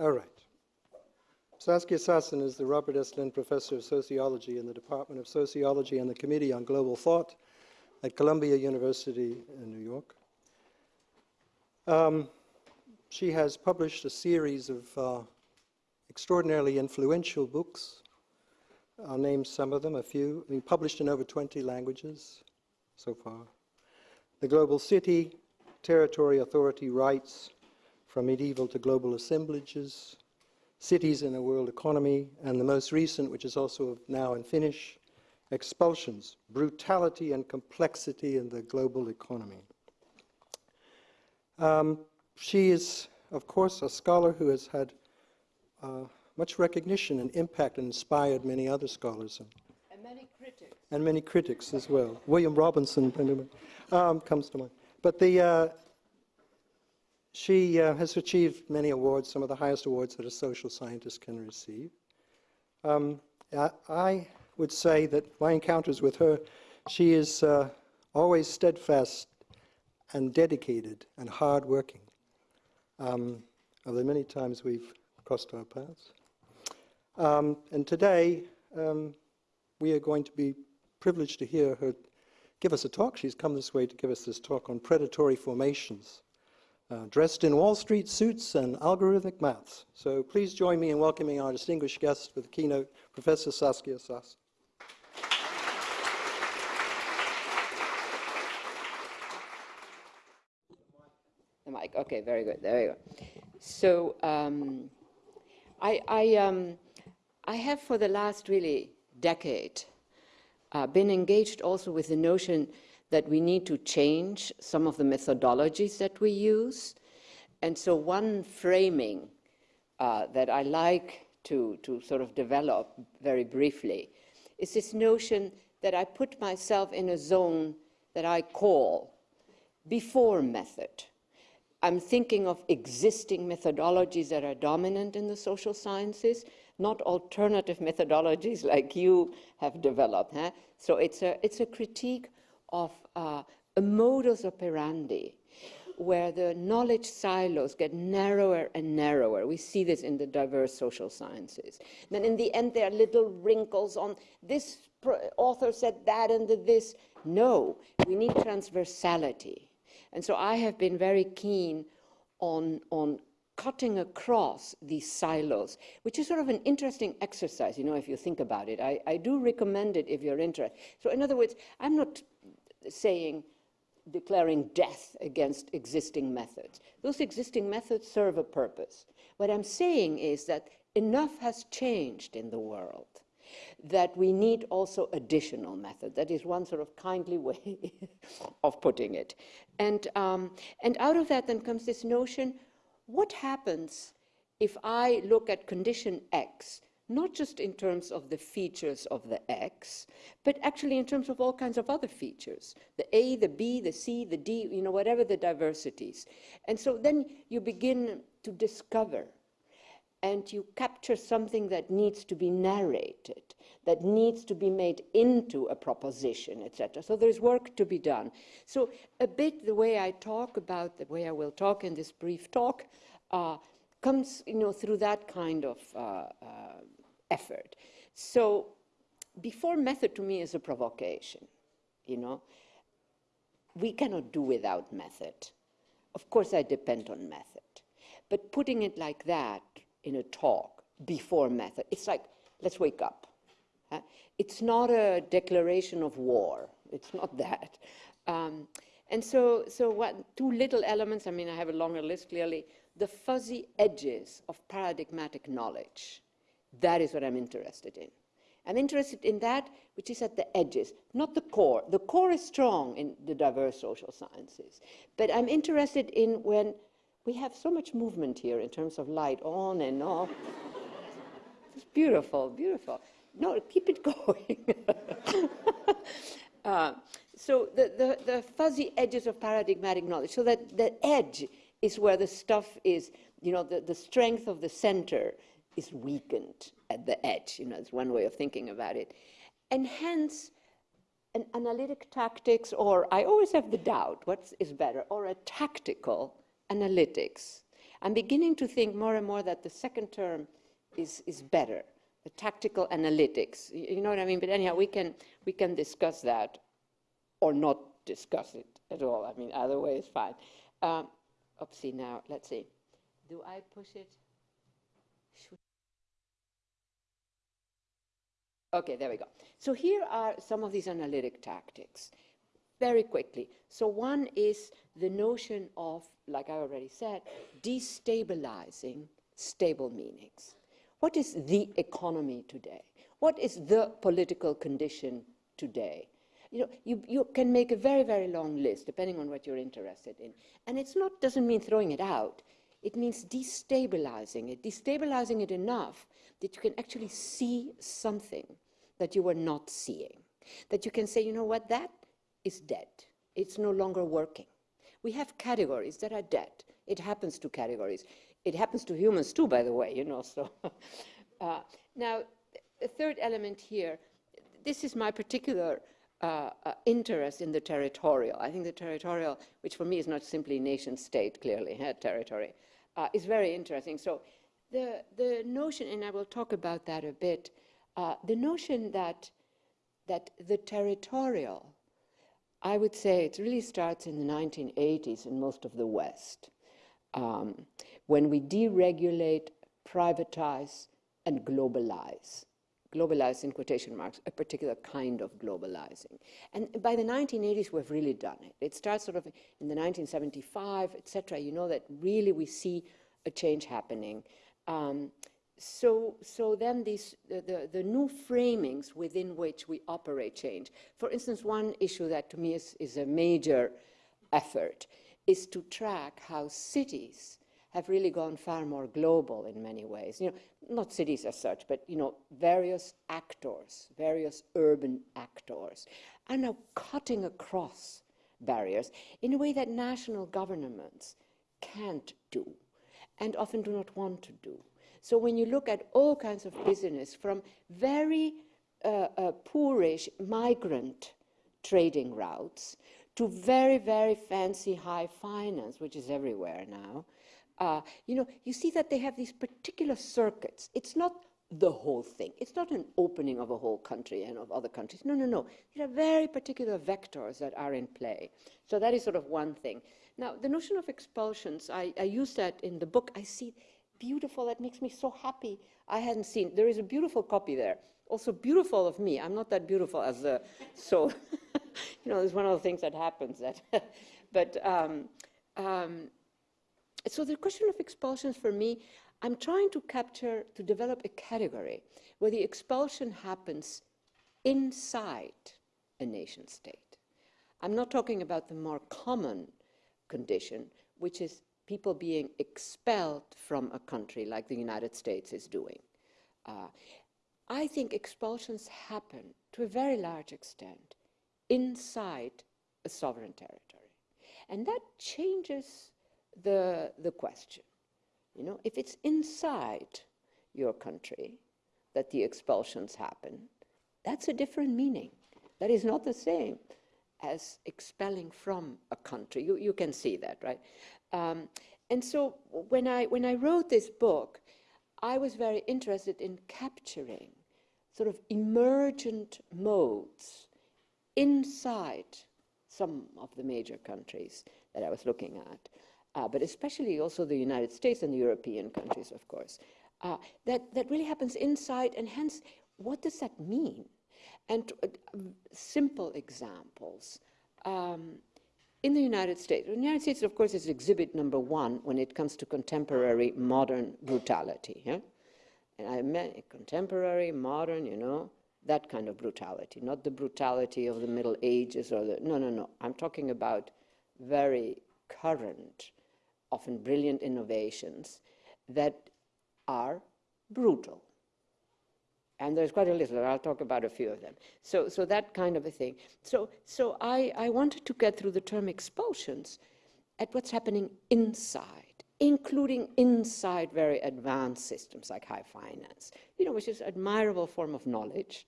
All right. Saskia Sassen is the Robert S. Lynd Professor of Sociology in the Department of Sociology and the Committee on Global Thought at Columbia University in New York. Um, she has published a series of uh, extraordinarily influential books. I'll name some of them, a few. I mean, published in over 20 languages so far. The Global City, Territory, Authority, Rights, From Medieval to Global Assemblages, Cities in a World Economy, and the most recent, which is also now in Finnish, Expulsions, Brutality and Complexity in the Global Economy. Um, she is, of course, a scholar who has had uh, much recognition and impact and inspired many other scholars. And, and many critics. And many critics as well. William Robinson um, comes to mind. But the, uh, she uh, has achieved many awards, some of the highest awards that a social scientist can receive. Um, I, would say that my encounters with her, she is uh, always steadfast and dedicated and hardworking. Um, many times we've crossed our paths. Um, and today, um, we are going to be privileged to hear her give us a talk. She's come this way to give us this talk on predatory formations, uh, dressed in Wall Street suits and algorithmic maths. So please join me in welcoming our distinguished guest for the keynote, Professor Saskia Sass. The mic, okay, very good, there you go. So um, I, I, um, I have for the last really decade uh, been engaged also with the notion that we need to change some of the methodologies that we use. And so one framing uh, that I like to, to sort of develop very briefly is this notion that I put myself in a zone that I call before method. I'm thinking of existing methodologies that are dominant in the social sciences, not alternative methodologies like you have developed. Huh? So it's a, it's a critique of uh, a modus operandi where the knowledge silos get narrower and narrower. We see this in the diverse social sciences. Then in the end, there are little wrinkles on this author said that and this. No, we need transversality. And so I have been very keen on, on cutting across these silos, which is sort of an interesting exercise, you know, if you think about it. I, I do recommend it if you're interested. So in other words, I'm not saying declaring death against existing methods. Those existing methods serve a purpose. What I'm saying is that enough has changed in the world that we need also additional methods. That is one sort of kindly way of putting it. And, um, and out of that then comes this notion, what happens if I look at condition X, not just in terms of the features of the X, but actually in terms of all kinds of other features, the A, the B, the C, the D, you know, whatever the diversities. And so then you begin to discover and you capture something that needs to be narrated, that needs to be made into a proposition, etc. So there's work to be done. So a bit the way I talk about, the way I will talk in this brief talk, uh, comes you know, through that kind of uh, uh, effort. So before method to me is a provocation, you know. We cannot do without method. Of course I depend on method. But putting it like that in a talk before method. It's like, let's wake up. Huh? It's not a declaration of war. It's not that. Um, and so, so what, two little elements, I mean, I have a longer list clearly. The fuzzy edges of paradigmatic knowledge. That is what I'm interested in. I'm interested in that which is at the edges, not the core. The core is strong in the diverse social sciences. But I'm interested in when we have so much movement here in terms of light on and off. it's beautiful, beautiful. No, keep it going. uh, so the, the, the, fuzzy edges of paradigmatic knowledge, so that the edge is where the stuff is, you know, the, the strength of the center is weakened at the edge, you know, it's one way of thinking about it. And hence, an analytic tactics, or I always have the doubt, what is better, or a tactical analytics. I'm beginning to think more and more that the second term is, is better, the tactical analytics. You, know what I mean? But anyhow, we can, we can discuss that or not discuss it at all. I mean, either way is fine. Um, oopsie, now, let's see. Do I push it? Okay, there we go. So here are some of these analytic tactics. Very quickly. So one is the notion of, like I already said, destabilizing stable meanings. What is the economy today? What is the political condition today? You know, you, you can make a very, very long list depending on what you're interested in. And it's not, doesn't mean throwing it out. It means destabilizing it, destabilizing it enough that you can actually see something that you were not seeing. That you can say, you know what, that is dead. It's no longer working. We have categories that are dead. It happens to categories. It happens to humans too, by the way, you know. So uh, now, the third element here, this is my particular uh, uh, interest in the territorial. I think the territorial, which for me is not simply nation state, clearly, territory, uh, is very interesting. So the, the notion, and I will talk about that a bit, uh, the notion that, that the territorial, I would say it really starts in the 1980s in most of the West, um, when we deregulate, privatize, and globalize. Globalize in quotation marks, a particular kind of globalizing. And by the 1980s, we've really done it. It starts sort of in the 1975, et cetera. You know that really we see a change happening. Um, so, so then these, the, the, the, new framings within which we operate change. For instance, one issue that to me is, is a major effort is to track how cities have really gone far more global in many ways. You know, not cities as such, but you know, various actors, various urban actors, are now cutting across barriers in a way that national governments can't do and often do not want to do. So when you look at all kinds of business, from very uh, uh, poorish migrant trading routes to very, very fancy high finance, which is everywhere now, uh, you know, you see that they have these particular circuits. It's not the whole thing. It's not an opening of a whole country and of other countries. No, no, no. There are very particular vectors that are in play. So that is sort of one thing. Now, the notion of expulsions, I, I use that in the book. I see beautiful. That makes me so happy. I hadn't seen. There is a beautiful copy there. Also beautiful of me. I'm not that beautiful as a so. you know, it's one of the things that happens. That, but um, um, so the question of expulsions for me, I'm trying to capture to develop a category where the expulsion happens inside a nation state. I'm not talking about the more common condition, which is people being expelled from a country like the United States is doing. Uh, I think expulsions happen to a very large extent inside a sovereign territory. And that changes the, the question. You know, if it's inside your country that the expulsions happen, that's a different meaning. That is not the same as expelling from a country. You, you can see that, right? Um, and so when I, when I wrote this book, I was very interested in capturing sort of emergent modes inside some of the major countries that I was looking at, uh, but especially also the United States and the European countries, of course. Uh, that, that really happens inside, and hence, what does that mean? And uh, simple examples. Um, in the United States, the United States, of course, is exhibit number one when it comes to contemporary modern brutality. Yeah? And I meant contemporary, modern, you know, that kind of brutality, not the brutality of the Middle Ages or the, no, no, no. I'm talking about very current, often brilliant innovations that are brutal. And there's quite a list, I'll talk about a few of them. So, so that kind of a thing. So, so I, I wanted to get through the term expulsions at what's happening inside, including inside very advanced systems like high finance, you know, which is an admirable form of knowledge,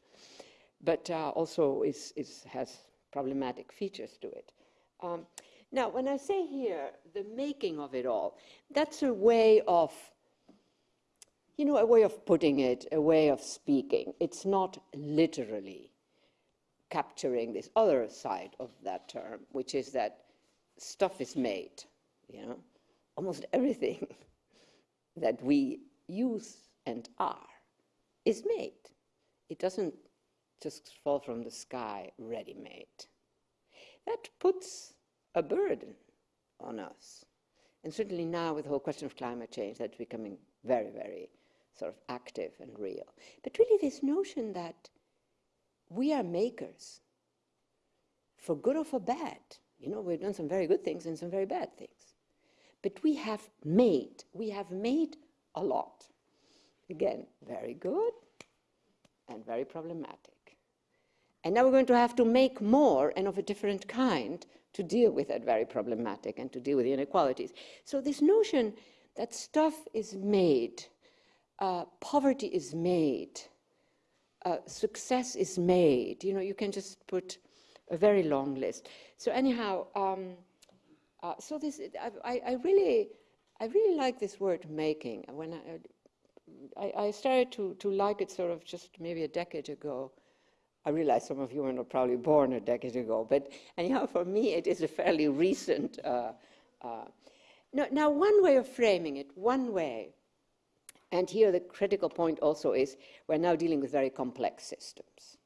but uh, also is, is, has problematic features to it. Um, Now, when I say here, the making of it all, that's a way of, you know, a way of putting it, a way of speaking. It's not literally capturing this other side of that term, which is that stuff is made, you know, almost everything that we use and are is made. It doesn't just fall from the sky ready made. That puts a burden on us. And certainly now, with the whole question of climate change, that's becoming very, very sort of active and real. But really, this notion that we are makers, for good or for bad. You know, we've done some very good things and some very bad things. But we have made, we have made a lot. Again, very good and very problematic. And now we're going to have to make more and of a different kind to deal with that very problematic and to deal with the inequalities. So this notion that stuff is made, uh, poverty is made, uh, success is made, you know, you can just put a very long list. So anyhow, um, uh, so this, I, I, really, I really like this word making. When I, I, I started to, to like it sort of just maybe a decade ago, I realize some of you were not probably born a decade ago, but anyhow, for me, it is a fairly recent. Uh, uh, now, now, one way of framing it, one way, and here the critical point also is we're now dealing with very complex systems.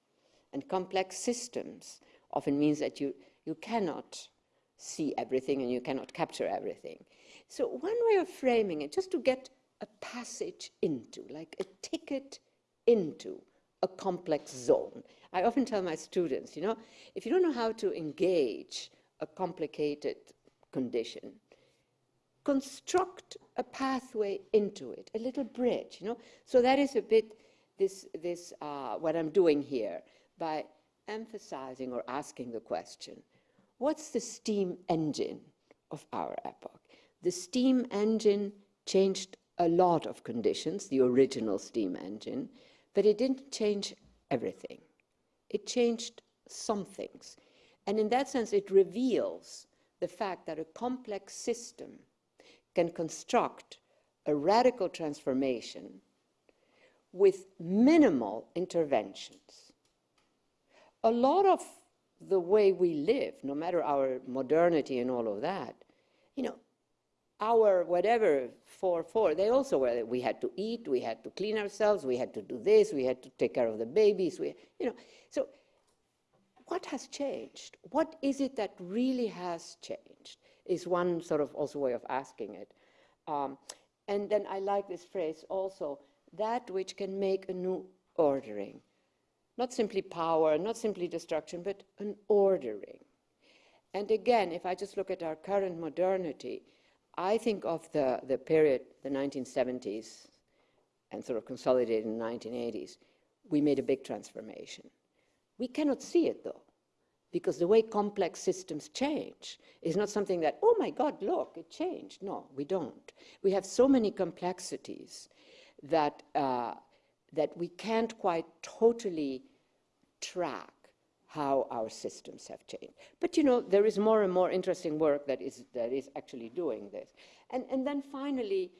And complex systems often means that you, you cannot see everything and you cannot capture everything. So, one way of framing it, just to get a passage into, like a ticket into a complex zone. I often tell my students, you know, if you don't know how to engage a complicated condition, construct a pathway into it, a little bridge, you know. So that is a bit this, this uh, what I'm doing here by emphasizing or asking the question, what's the steam engine of our epoch? The steam engine changed a lot of conditions, the original steam engine, but it didn't change everything. It changed some things. And in that sense, it reveals the fact that a complex system can construct a radical transformation with minimal interventions. A lot of the way we live, no matter our modernity and all of that, you know, our whatever four four. They also were we had to eat we had to clean ourselves we had to do this we had to take care of the babies we you know. So what has changed? What is it that really has changed? Is one sort of also way of asking it. Um, and then i like this phrase also that which can make a new ordering. Not simply power not simply destruction but an ordering. And again if i just look at our current modernity I think of the, the period, the 1970s, and sort of consolidated in the 1980s, we made a big transformation. We cannot see it though, because the way complex systems change is not something that, oh my God, look, it changed. No, we don't. We have so many complexities that, uh, that we can't quite totally track how our systems have changed. But you know, there is more and more interesting work that is, that is actually doing this. And, and then finally,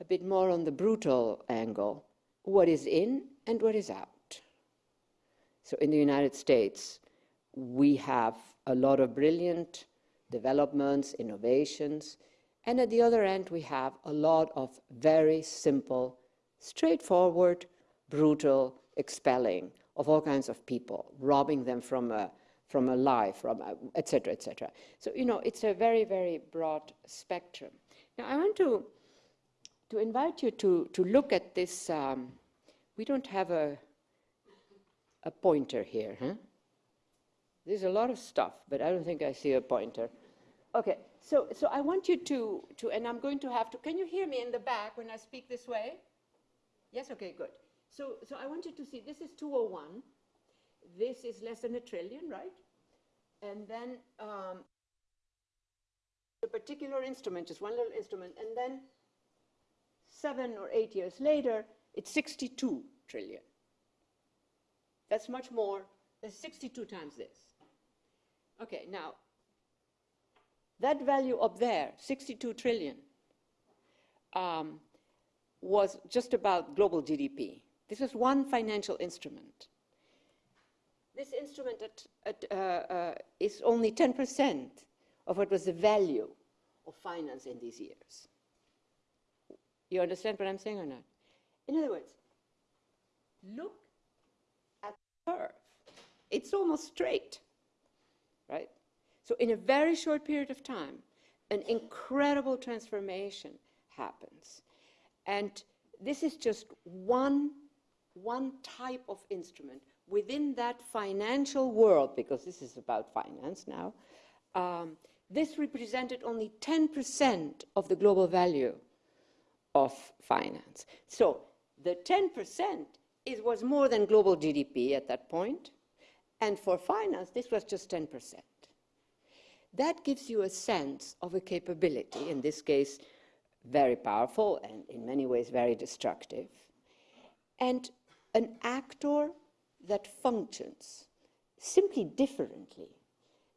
a bit more on the brutal angle, what is in and what is out. So in the United States, we have a lot of brilliant developments, innovations, and at the other end, we have a lot of very simple, straightforward, brutal expelling of all kinds of people, robbing them from a, from a life, from et cetera, et cetera. So, you know, it's a very, very broad spectrum. Now, I want to, to invite you to, to look at this. Um, we don't have a, a pointer here, huh? There's a lot of stuff, but I don't think I see a pointer. Okay, so, so I want you to, to, and I'm going to have to, can you hear me in the back when I speak this way? Yes, okay, good. So, so I want you to see, this is 201. This is less than a trillion, right? And then um, a particular instrument, just one little instrument, and then seven or eight years later, it's 62 trillion. That's much more, that's 62 times this. Okay, now, That value up there, 62 trillion, um, was just about global GDP. This was one financial instrument. This instrument at, at, uh, uh, is only 10% of what was the value of finance in these years. You understand what I'm saying or not? In other words, look at the curve. It's almost straight, right? So in a very short period of time, an incredible transformation happens. And this is just one, one type of instrument within that financial world, because this is about finance now, um, this represented only 10% of the global value of finance. So the 10% is, was more than global GDP at that point, and for finance, this was just 10%. That gives you a sense of a capability, in this case, very powerful and in many ways very destructive, and an actor that functions simply differently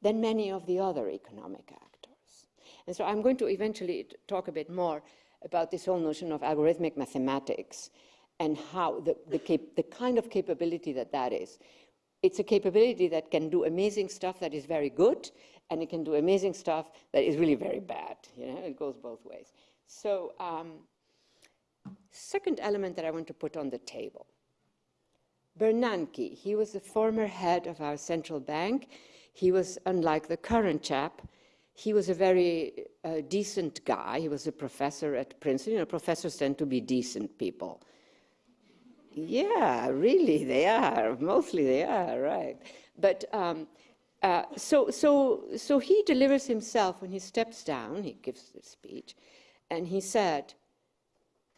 than many of the other economic actors. And so I'm going to eventually talk a bit more about this whole notion of algorithmic mathematics and how the, the, the kind of capability that that is. It's a capability that can do amazing stuff that is very good, and it can do amazing stuff that is really very bad. You know, it goes both ways. So, um, second element that I want to put on the table. Bernanke, he was the former head of our central bank. He was, unlike the current chap, he was a very uh, decent guy. He was a professor at Princeton. You know, professors tend to be decent people. Yeah, really, they are. Mostly they are, right. But um, uh, so, so, so he delivers himself when he steps down, he gives the speech, and he said,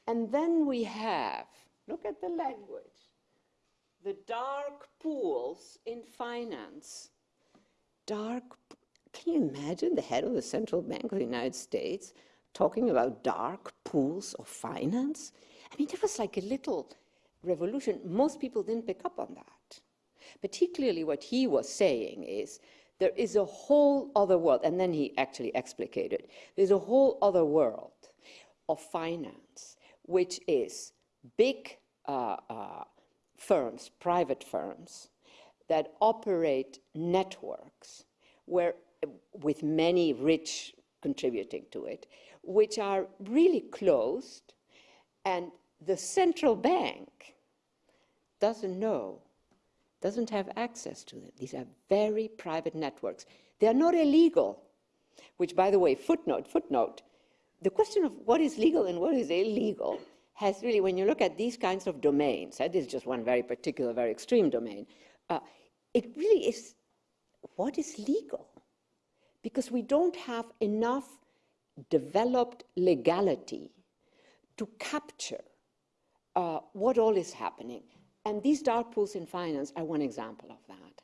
and then we have, look at the language, the dark pools in finance. Dark, can you imagine the head of the central bank of the United States talking about dark pools of finance? I mean, there was like a little revolution. Most people didn't pick up on that. Particularly what he was saying is there is a whole other world, and then he actually explicated, there's a whole other world of finance, which is big uh, uh, firms, private firms, that operate networks where, with many rich contributing to it, which are really closed, and the central bank doesn't know, doesn't have access to them. These are very private networks. They are not illegal, which, by the way, footnote, footnote, the question of what is legal and what is illegal has really, when you look at these kinds of domains, this is just one very particular, very extreme domain, uh, it really is what is legal? Because we don't have enough developed legality to capture uh, what all is happening. And these dark pools in finance are one example of that.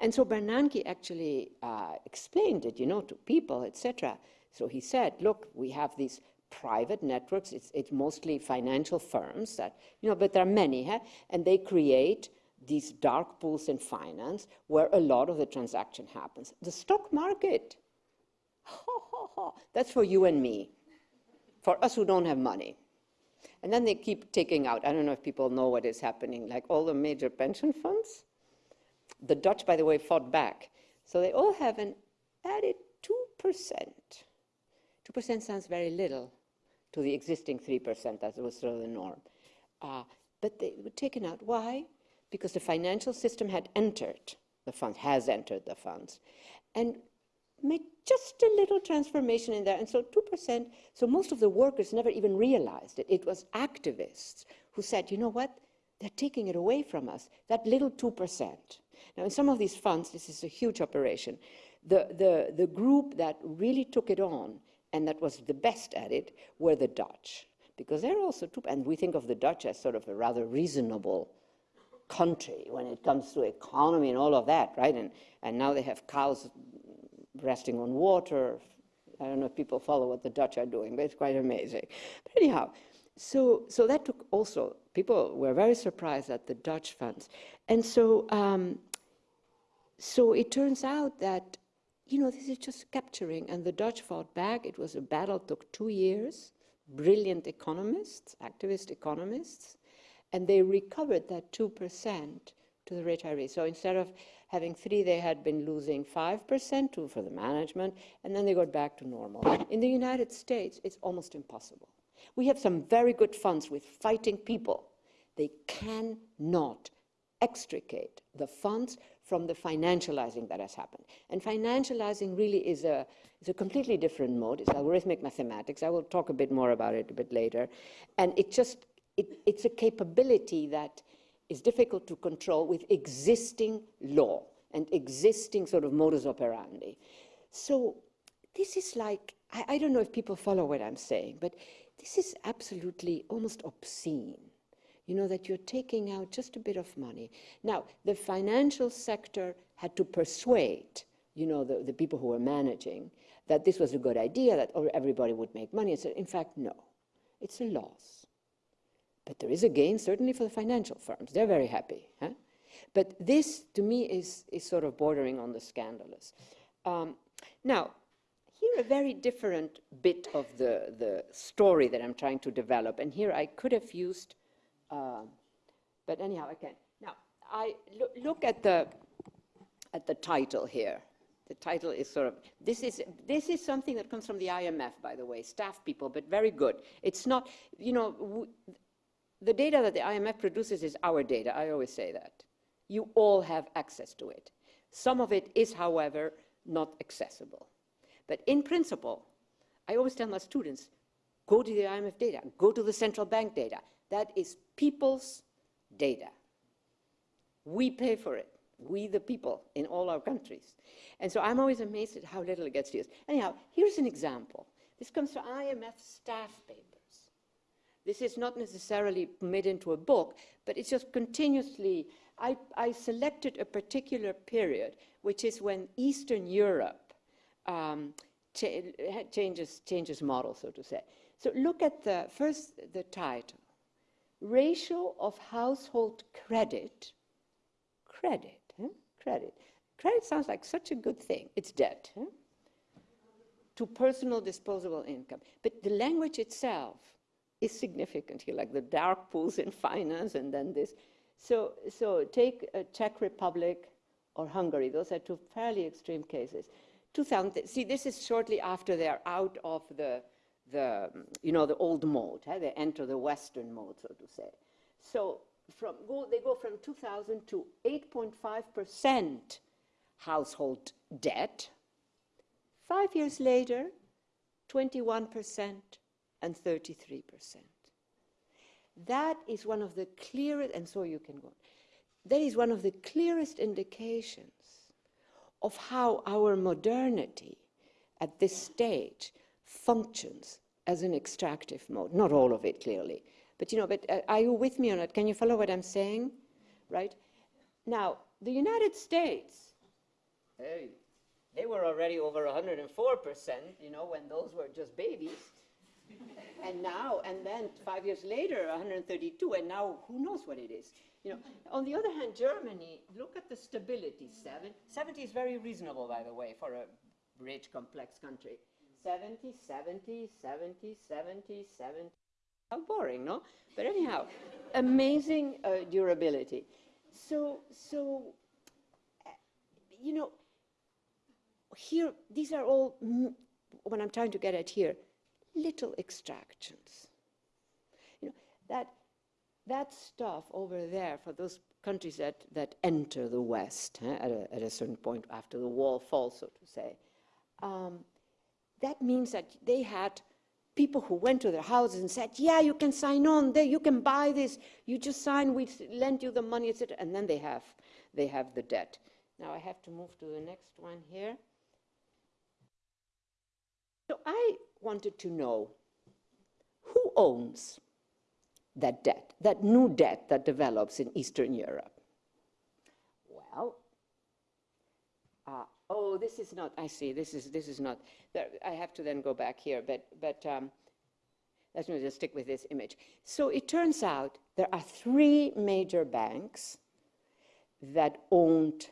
And so Bernanke actually uh, explained it, you know, to people, etc. So he said, look, we have these private networks. It's, it's mostly financial firms that, you know, but there are many, huh? and they create these dark pools in finance where a lot of the transaction happens. The stock market, that's for you and me, for us who don't have money. And then they keep taking out, I don't know if people know what is happening, like all the major pension funds. The Dutch, by the way, fought back. So they all have an added 2%. 2% sounds very little to the existing 3% that was sort of the norm. Uh, but they were taken out. Why? Because the financial system had entered the funds, has entered the funds, and made just a little transformation in there. And so 2%, so most of the workers never even realized it. It was activists who said, you know what? They're taking it away from us, that little 2%. Now, in some of these funds, this is a huge operation. The, the, the group that really took it on and that was the best at it were the Dutch, because they're also too, and we think of the Dutch as sort of a rather reasonable country when it comes to economy and all of that, right? And, and now they have cows resting on water. I don't know if people follow what the Dutch are doing, but it's quite amazing. But anyhow, so, so that took also, people were very surprised at the Dutch funds. And so, um, so it turns out that you know, this is just capturing. And the Dutch fought back. It was a battle, took two years. Brilliant economists, activist economists, and they recovered that 2% to the retirees. So instead of having three, they had been losing 5% to, for the management, and then they got back to normal. In the United States, it's almost impossible. We have some very good funds with fighting people. They cannot extricate the funds from the financializing that has happened. And financializing really is a, is a completely different mode. It's algorithmic mathematics. I will talk a bit more about it a bit later. And it just, it, it's a capability that is difficult to control with existing law and existing sort of modus operandi. So this is like, I, I don't know if people follow what I'm saying, but this is absolutely almost obscene you know, that you're taking out just a bit of money. Now, the financial sector had to persuade, you know, the, the people who were managing that this was a good idea, that everybody would make money. And said, in fact, no, it's a loss. But there is a gain, certainly for the financial firms. They're very happy. Huh? But this, to me, is, is sort of bordering on the scandalous. Um, now, here a very different bit of the, the story that I'm trying to develop. And here I could have used uh, but anyhow, again, now I look, look at the at the title here. The title is sort of this is this is something that comes from the IMF, by the way, staff people, but very good. It's not, you know, the data that the IMF produces is our data. I always say that. You all have access to it. Some of it is, however, not accessible. But in principle, I always tell my students, go to the IMF data, go to the central bank data. That is people's data. We pay for it, we the people in all our countries. And so I'm always amazed at how little it gets used. Anyhow, here's an example. This comes from IMF staff papers. This is not necessarily made into a book, but it's just continuously. I, I selected a particular period, which is when Eastern Europe um, cha changes, changes model, so to say. So look at the first the title ratio of household credit, credit, credit. Credit sounds like such a good thing. It's debt. To personal disposable income. But the language itself is significant here, like the dark pools in finance and then this. So, so take Czech Republic or Hungary. Those are two fairly extreme cases. 2000, see, this is shortly after they're out of the the, you know, the old mode. Huh? They enter the Western mode, so to say. So from go, they go from 2000 to 8.5% household debt. Five years later, 21% and 33%. That is one of the clearest, and so you can go. That is one of the clearest indications of how our modernity at this stage functions as an extractive mode. Not all of it, clearly. But, you know, but uh, are you with me on it? Can you follow what I'm saying? Right? Now, the United States, hey, they were already over 104%, you know, when those were just babies. and now, and then five years later, 132, and now who knows what it is. You know, on the other hand, Germany, look at the stability, seven. 70 is very reasonable, by the way, for a rich, complex country. 70, 70, 70, 70, 70. How boring, no? But anyhow, amazing uh, durability. So, so, uh, you know, here, these are all, what I'm trying to get at here, little extractions. You know, that, that stuff over there for those countries that, that enter the West at, a, at a certain point after the wall falls, so to say, um, that means that they had people who went to their houses and said, yeah, you can sign on, there, you can buy this, you just sign, we lend you the money, etc. And then they have, they have the debt. Now I have to move to the next one here. So I wanted to know who owns that debt, that new debt that develops in Eastern Europe? Well, oh, this is not, I see, this is, this is not, I have to then go back here, but, but um, let me just stick with this image. So it turns out there are three major banks that owned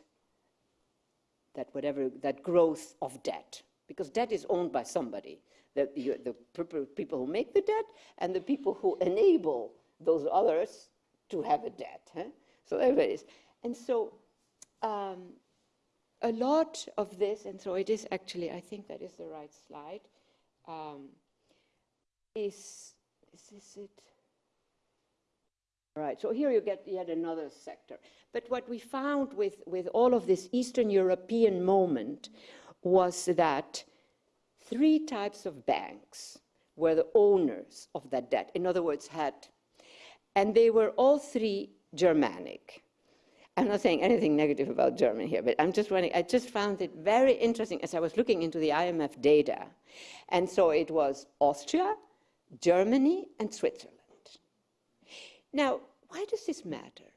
that whatever, that growth of debt, because debt is owned by somebody. The, you, the people who make the debt and the people who enable those others to have a debt. Huh? So there it is. And so um, a lot of this, and so it is actually, I think that is the right slide, um, is, is this it? Right, so here you get yet another sector. But what we found with, with all of this Eastern European moment was that three types of banks were the owners of that debt. In other words, had, and they were all three Germanic. I'm not saying anything negative about Germany here, but I'm just running, I just found it very interesting as I was looking into the IMF data. And so it was Austria, Germany, and Switzerland. Now, why does this matter?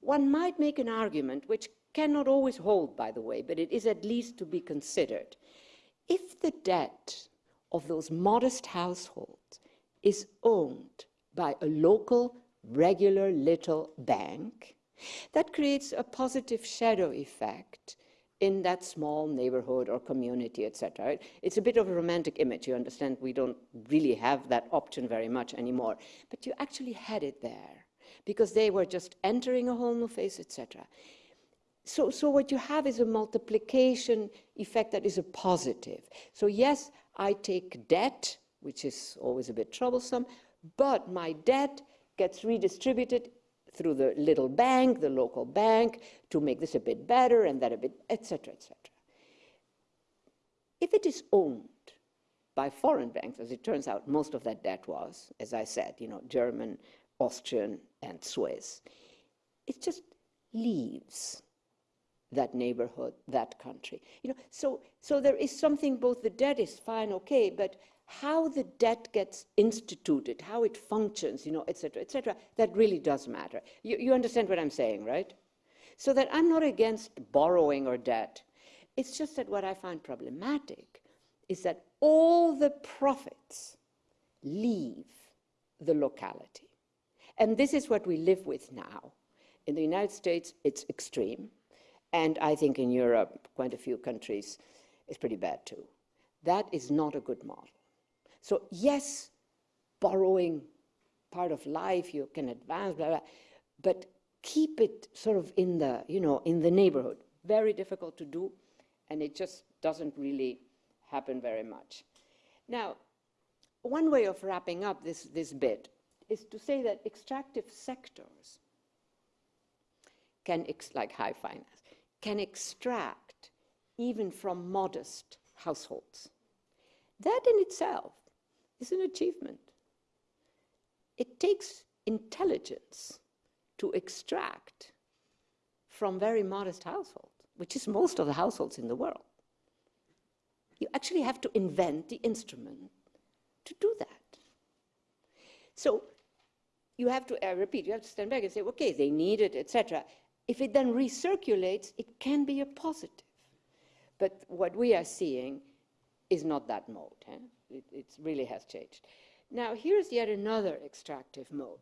One might make an argument, which cannot always hold, by the way, but it is at least to be considered. If the debt of those modest households is owned by a local, regular little bank, that creates a positive shadow effect in that small neighborhood or community, etc. It's a bit of a romantic image. You understand, we don't really have that option very much anymore. But you actually had it there because they were just entering a whole new phase, etc. So, so what you have is a multiplication effect that is a positive. So yes, I take debt, which is always a bit troublesome, but my debt gets redistributed through the little bank, the local bank, to make this a bit better and that a bit, etc., etc. If it is owned by foreign banks, as it turns out, most of that debt was, as I said, you know, German, Austrian, and Swiss, it just leaves that neighborhood, that country. You know, so, so there is something, both the debt is fine, okay, but how the debt gets instituted, how it functions, you know, et cetera, et cetera, that really does matter. You, you understand what I'm saying, right? So that I'm not against borrowing or debt. It's just that what I find problematic is that all the profits leave the locality. And this is what we live with now. In the United States, it's extreme. And I think in Europe, quite a few countries, it's pretty bad too. That is not a good model. So yes, borrowing part of life, you can advance, blah, blah, but keep it sort of in the, you know, in the neighborhood. Very difficult to do, and it just doesn't really happen very much. Now, one way of wrapping up this, this bit is to say that extractive sectors can, like high finance, can extract even from modest households. That in itself is an achievement. It takes intelligence to extract from very modest households, which is most of the households in the world. You actually have to invent the instrument to do that. So you have to, I repeat, you have to stand back and say, okay, they need it, etc. If it then recirculates, it can be a positive. But what we are seeing is not that mode. Eh? It, it really has changed. Now, here's yet another extractive mode.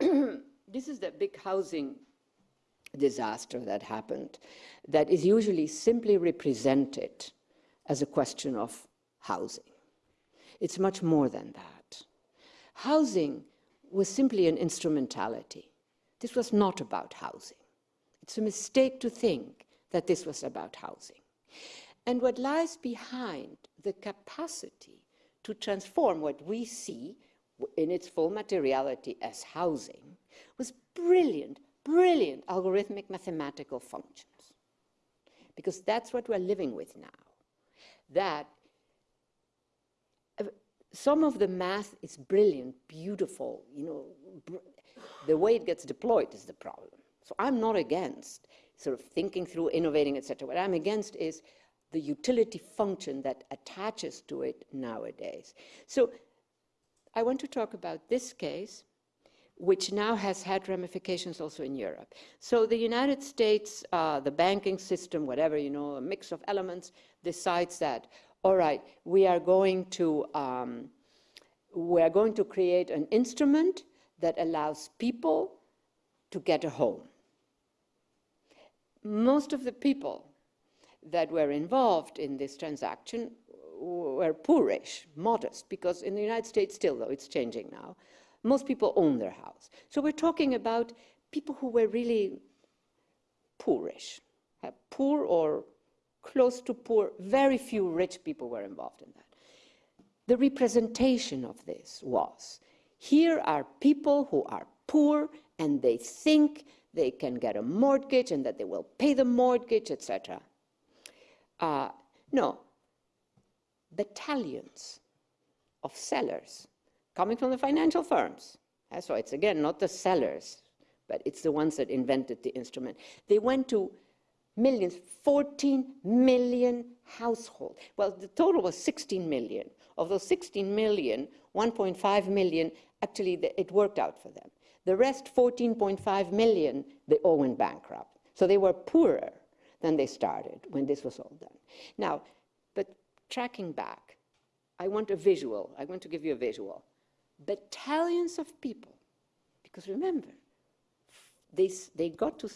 this is the big housing disaster that happened that is usually simply represented as a question of housing. It's much more than that. Housing was simply an instrumentality. This was not about housing. It's a mistake to think that this was about housing. And what lies behind the capacity to transform what we see in its full materiality as housing was brilliant, brilliant algorithmic mathematical functions. Because that's what we're living with now. That uh, some of the math is brilliant, beautiful, you know, the way it gets deployed is the problem. So I'm not against sort of thinking through, innovating, etc. What I'm against is the utility function that attaches to it nowadays. So I want to talk about this case, which now has had ramifications also in Europe. So the United States, uh, the banking system, whatever, you know, a mix of elements, decides that, all right, we are going to, um, we are going to create an instrument that allows people to get a home. Most of the people that were involved in this transaction were poorish, modest, because in the United States, still though it's changing now, most people own their house. So we're talking about people who were really poorish, uh, poor or close to poor. Very few rich people were involved in that. The representation of this was here are people who are poor and they think they can get a mortgage and that they will pay the mortgage, etc. Uh, no, battalions of sellers coming from the financial firms. Uh, so it's again not the sellers, but it's the ones that invented the instrument. They went to millions, 14 million households. Well, the total was 16 million. Of those 16 million, 1.5 million, actually, it worked out for them. The rest, 14.5 million, they all went bankrupt. So they were poorer than they started when this was all done. Now, but tracking back, I want a visual. I want to give you a visual. Battalions of people, because remember, they, they got to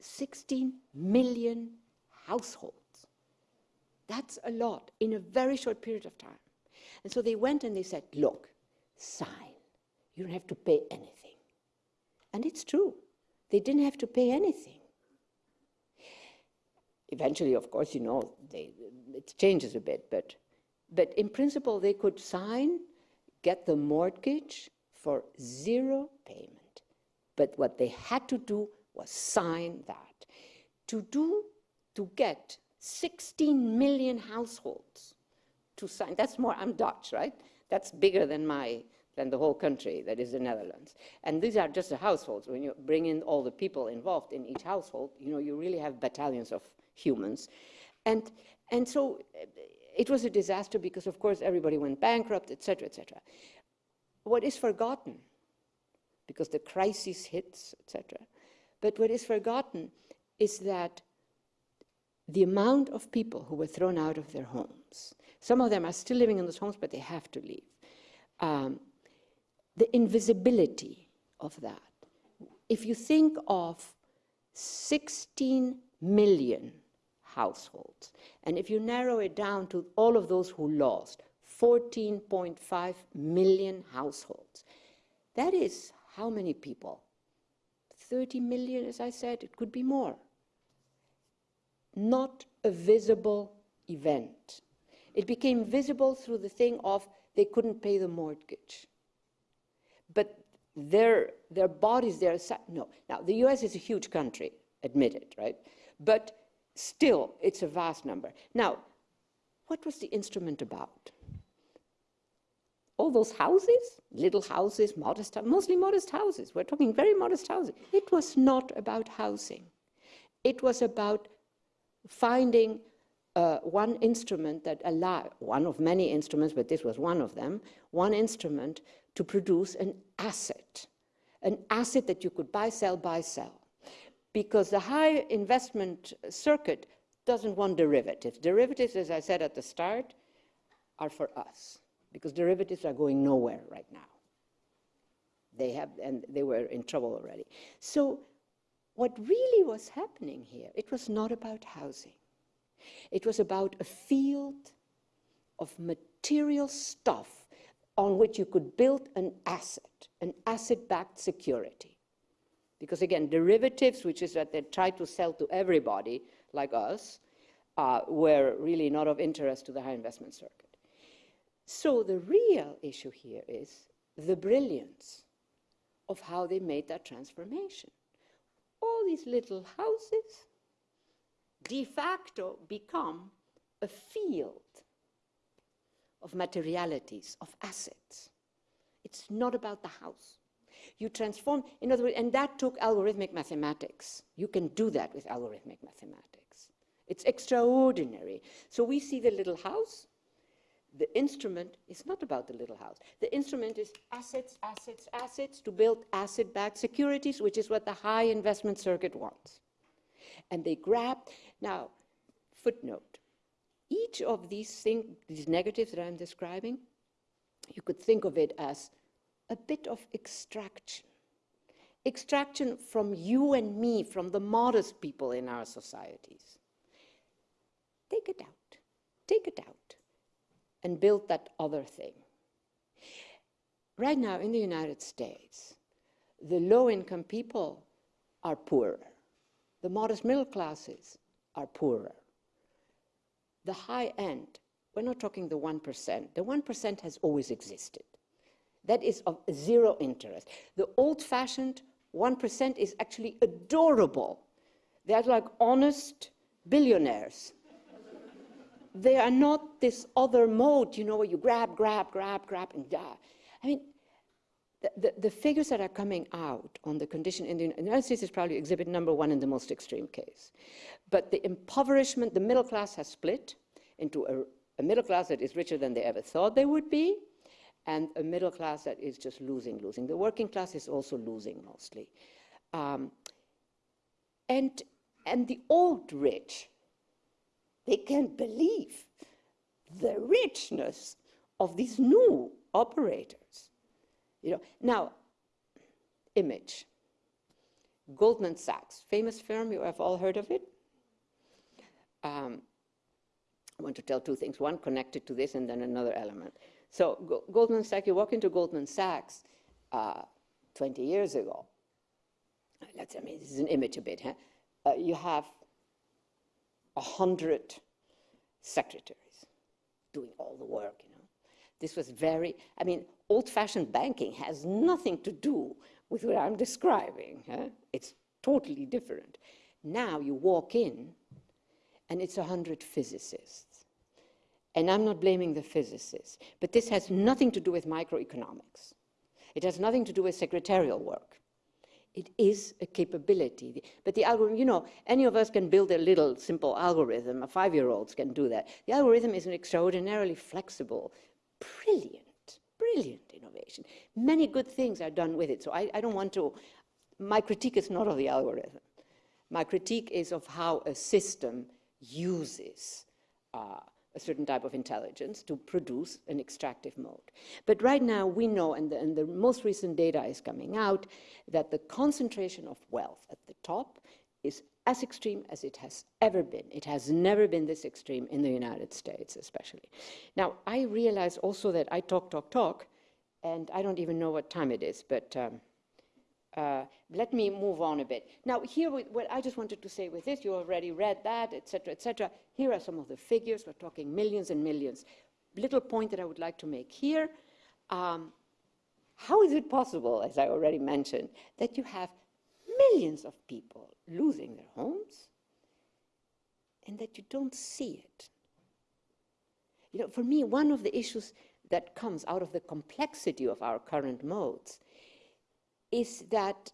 16 million households. That's a lot in a very short period of time. And so they went and they said, look, sign. You don't have to pay anything. And it's true. They didn't have to pay anything. Eventually, of course, you know, they, it changes a bit, but, but in principle, they could sign, get the mortgage for zero payment. But what they had to do was sign that. To do, to get 16 million households to sign, that's more, I'm Dutch, right? That's bigger than my, than the whole country, that is the Netherlands. And these are just the households. When you bring in all the people involved in each household, you know, you really have battalions of humans. And, and so uh, it was a disaster because, of course, everybody went bankrupt, et cetera, et cetera. What is forgotten, because the crisis hits, et cetera, but what is forgotten is that the amount of people who were thrown out of their homes, some of them are still living in those homes, but they have to leave. Um, the invisibility of that. If you think of 16 million households, and if you narrow it down to all of those who lost, 14.5 million households, that is how many people? 30 million, as I said, it could be more. Not a visible event. It became visible through the thing of they couldn't pay the mortgage. But their, their bodies, their, no. Now, the US is a huge country, admitted, right? But still, it's a vast number. Now, what was the instrument about? all those houses, little houses, modest, mostly modest houses. We're talking very modest houses. It was not about housing. It was about finding uh, one instrument that allowed, one of many instruments, but this was one of them, one instrument to produce an asset, an asset that you could buy, sell, buy, sell. Because the high investment circuit doesn't want derivatives. Derivatives, as I said at the start, are for us because derivatives are going nowhere right now. They have, and they were in trouble already. So what really was happening here, it was not about housing. It was about a field of material stuff on which you could build an asset, an asset-backed security. Because again, derivatives, which is what they try to sell to everybody like us, uh, were really not of interest to the high investment circuit. So the real issue here is the brilliance of how they made that transformation. All these little houses de facto become a field of materialities, of assets. It's not about the house. You transform, in other words, and that took algorithmic mathematics. You can do that with algorithmic mathematics. It's extraordinary. So we see the little house, the instrument is not about the little house. The instrument is assets, assets, assets to build asset-backed securities, which is what the high investment circuit wants. And they grab, now, footnote, each of these, thing, these negatives that I'm describing, you could think of it as a bit of extraction. Extraction from you and me, from the modest people in our societies. take it out, take it out, and build that other thing. Right now in the United States, the low income people are poorer, the modest middle classes are poorer. The high end, we're not talking the 1%, the 1% has always existed. That is of zero interest. The old fashioned 1% is actually adorable. They're like honest billionaires. they are not this other mode, you know, where you grab, grab, grab, grab, and die. I mean, the, the, the, figures that are coming out on the condition in the United States is probably exhibit number one in the most extreme case. But the impoverishment, the middle class has split into a, a middle class that is richer than they ever thought they would be, and a middle class that is just losing, losing. The working class is also losing mostly. Um, and, and the old rich, they can't believe the richness of these new operators. You know, now, image. Goldman Sachs, famous firm, you have all heard of it? Um, I want to tell two things, one connected to this and then another element. So Goldman Sachs, you walk into Goldman Sachs uh, 20 years ago. Let's, I mean, this is an image a bit. Huh? Uh, you have a hundred secretaries doing all the work, you know. This was very, I mean, old-fashioned banking has nothing to do with what I'm describing. Huh? It's totally different. Now you walk in, and it's a hundred physicists and I'm not blaming the physicists, but this has nothing to do with microeconomics. It has nothing to do with secretarial work. It is a capability. But the algorithm, you know, any of us can build a little simple algorithm. A five-year-olds can do that. The algorithm is an extraordinarily flexible, brilliant, brilliant innovation. Many good things are done with it. So I, I don't want to, my critique is not of the algorithm. My critique is of how a system uses uh, a certain type of intelligence to produce an extractive mode. But right now we know, and the, and the most recent data is coming out, that the concentration of wealth at the top is as extreme as it has ever been. It has never been this extreme in the United States, especially. Now, I realize also that I talk, talk, talk, and I don't even know what time it is, but um, uh, let me move on a bit. Now, here, what I just wanted to say with this, you already read that, et cetera, et cetera. Here are some of the figures. We're talking millions and millions. Little point that I would like to make here. Um, how is it possible, as I already mentioned, that you have millions of people losing their homes and that you don't see it? You know, for me, one of the issues that comes out of the complexity of our current modes is that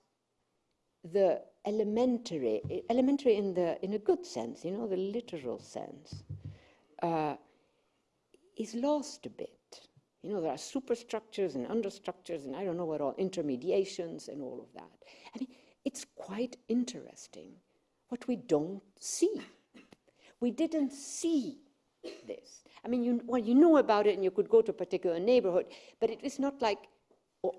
the elementary, elementary in, the, in a good sense, you know, the literal sense, uh, is lost a bit. You know, there are superstructures and understructures and I don't know what all, intermediations and all of that. I mean, it's quite interesting what we don't see. We didn't see this. I mean, you, well, you know about it and you could go to a particular neighborhood, but it is not like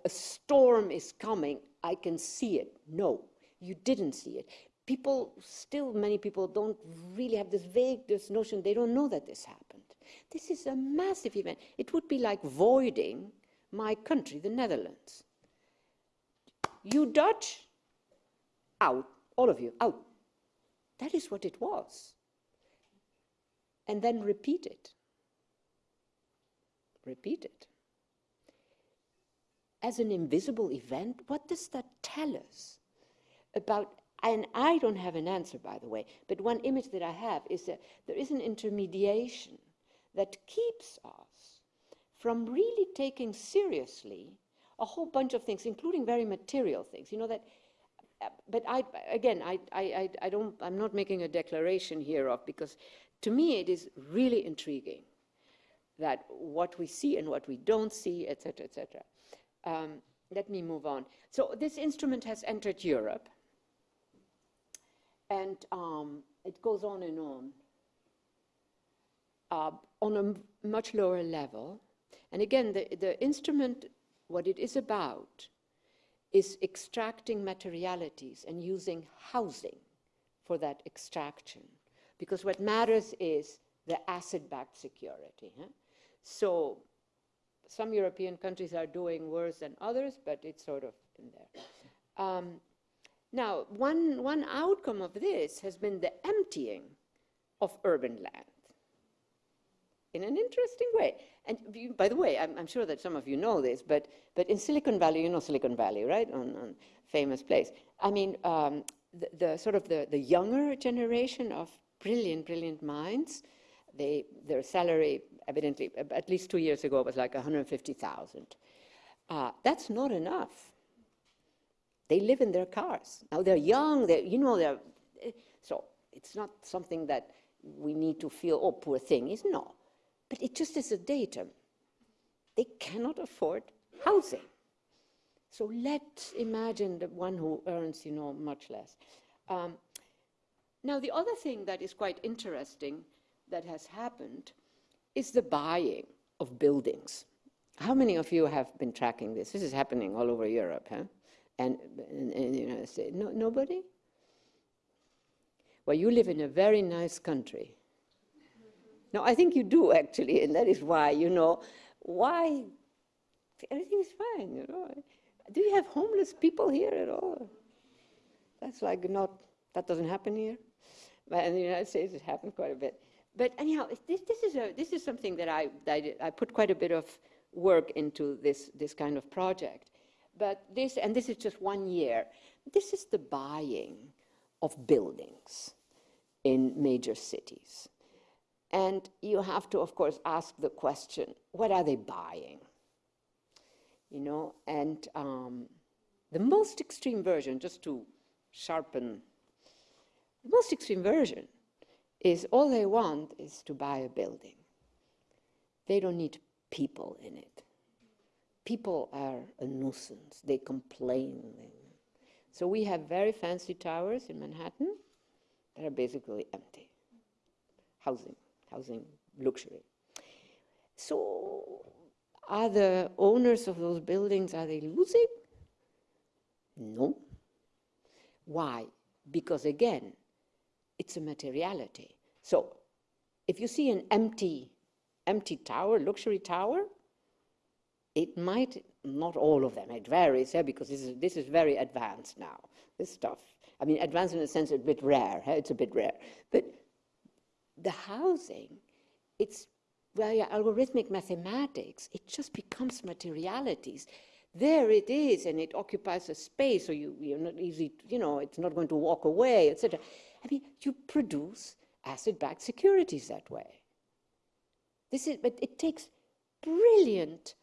a storm is coming, I can see it. No, you didn't see it. People, still many people don't really have this vague this notion, they don't know that this happened. This is a massive event. It would be like voiding my country, the Netherlands. You Dutch, out, all of you, out. That is what it was. And then repeat it. Repeat it as an invisible event, what does that tell us about? And I don't have an answer, by the way, but one image that I have is that there is an intermediation that keeps us from really taking seriously a whole bunch of things, including very material things. You know that, but I again, I, I, I don't, I'm not making a declaration here of because to me it is really intriguing that what we see and what we don't see, et cetera, et cetera. Um, let me move on. So this instrument has entered Europe, and um, it goes on and on uh, on a much lower level. And again, the, the instrument, what it is about, is extracting materialities and using housing for that extraction. Because what matters is the asset-backed security. huh? So some European countries are doing worse than others, but it's sort of in there. Um, now, one, one outcome of this has been the emptying of urban land in an interesting way. And you, by the way, I'm, I'm, sure that some of you know this, but, but in Silicon Valley, you know Silicon Valley, right? On, on famous place. I mean, um, the, the, sort of the, the younger generation of brilliant, brilliant minds, they, their salary, evidently, at least two years ago, it was like 150,000. Uh, that's not enough. They live in their cars. Now they're young, they're, you know, they're, eh, so it's not something that we need to feel, oh, poor thing. It's no. But it just is a datum. They cannot afford housing. So let's imagine the one who earns, you know, much less. Um, now, the other thing that is quite interesting that has happened is the buying of buildings. How many of you have been tracking this? This is happening all over Europe, huh? And in, the United States. No, nobody? Well, you live in a very nice country. No, I think you do actually, and that is why, you know, why everything is fine, you know. Do you have homeless people here at all? That's like not, that doesn't happen here. But in the United States, it happens quite a bit. But anyhow, this, this, is, a, this is something that I, I put quite a bit of work into this, this kind of project. But this, and this is just one year, this is the buying of buildings in major cities. And you have to, of course, ask the question, what are they buying? You know, and um, the most extreme version, just to sharpen, the most extreme version is all they want is to buy a building. They don't need people in it. People are a nuisance. They complain. So we have very fancy towers in Manhattan that are basically empty. Housing, housing luxury. So are the owners of those buildings, are they losing? No. Why? Because again, it's a materiality. So if you see an empty, empty tower, luxury tower, it might, not all of them, it varies, yeah, because this is, this is very advanced now, this stuff. I mean, advanced in the sense it's a bit rare, yeah, it's a bit rare. But the housing, it's via algorithmic mathematics, it just becomes materialities. There it is, and it occupies a space, so you, you're not easy, you know, it's not going to walk away, etc. I mean, you produce asset-backed securities that way. This is, but it takes brilliant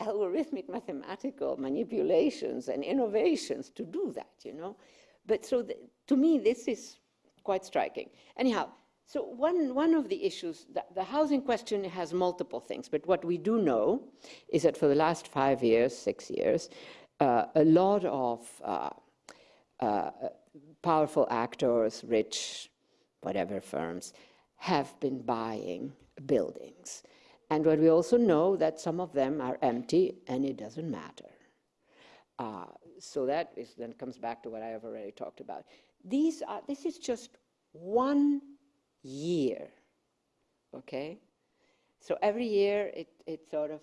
algorithmic mathematical manipulations and innovations to do that, you know. But so the, to me, this is quite striking. Anyhow, so one, one of the issues, the, the housing question has multiple things, but what we do know is that for the last five years, six years, uh, a lot of uh, uh, powerful actors, rich, whatever firms, have been buying buildings. And what we also know that some of them are empty and it doesn't matter. Uh, so that is, then comes back to what I have already talked about. These are, this is just one year, okay? So every year it, it sort of,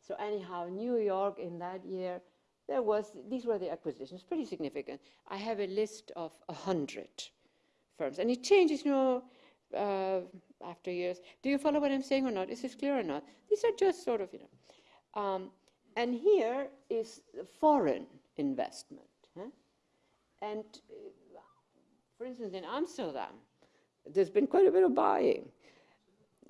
so anyhow, New York in that year, there was, these were the acquisitions, pretty significant. I have a list of 100 firms, and it changes, you know, uh, after years. Do you follow what I'm saying or not? Is this clear or not? These are just sort of, you know. Um, and here is foreign investment. Huh? And uh, for instance, in Amsterdam, there's been quite a bit of buying.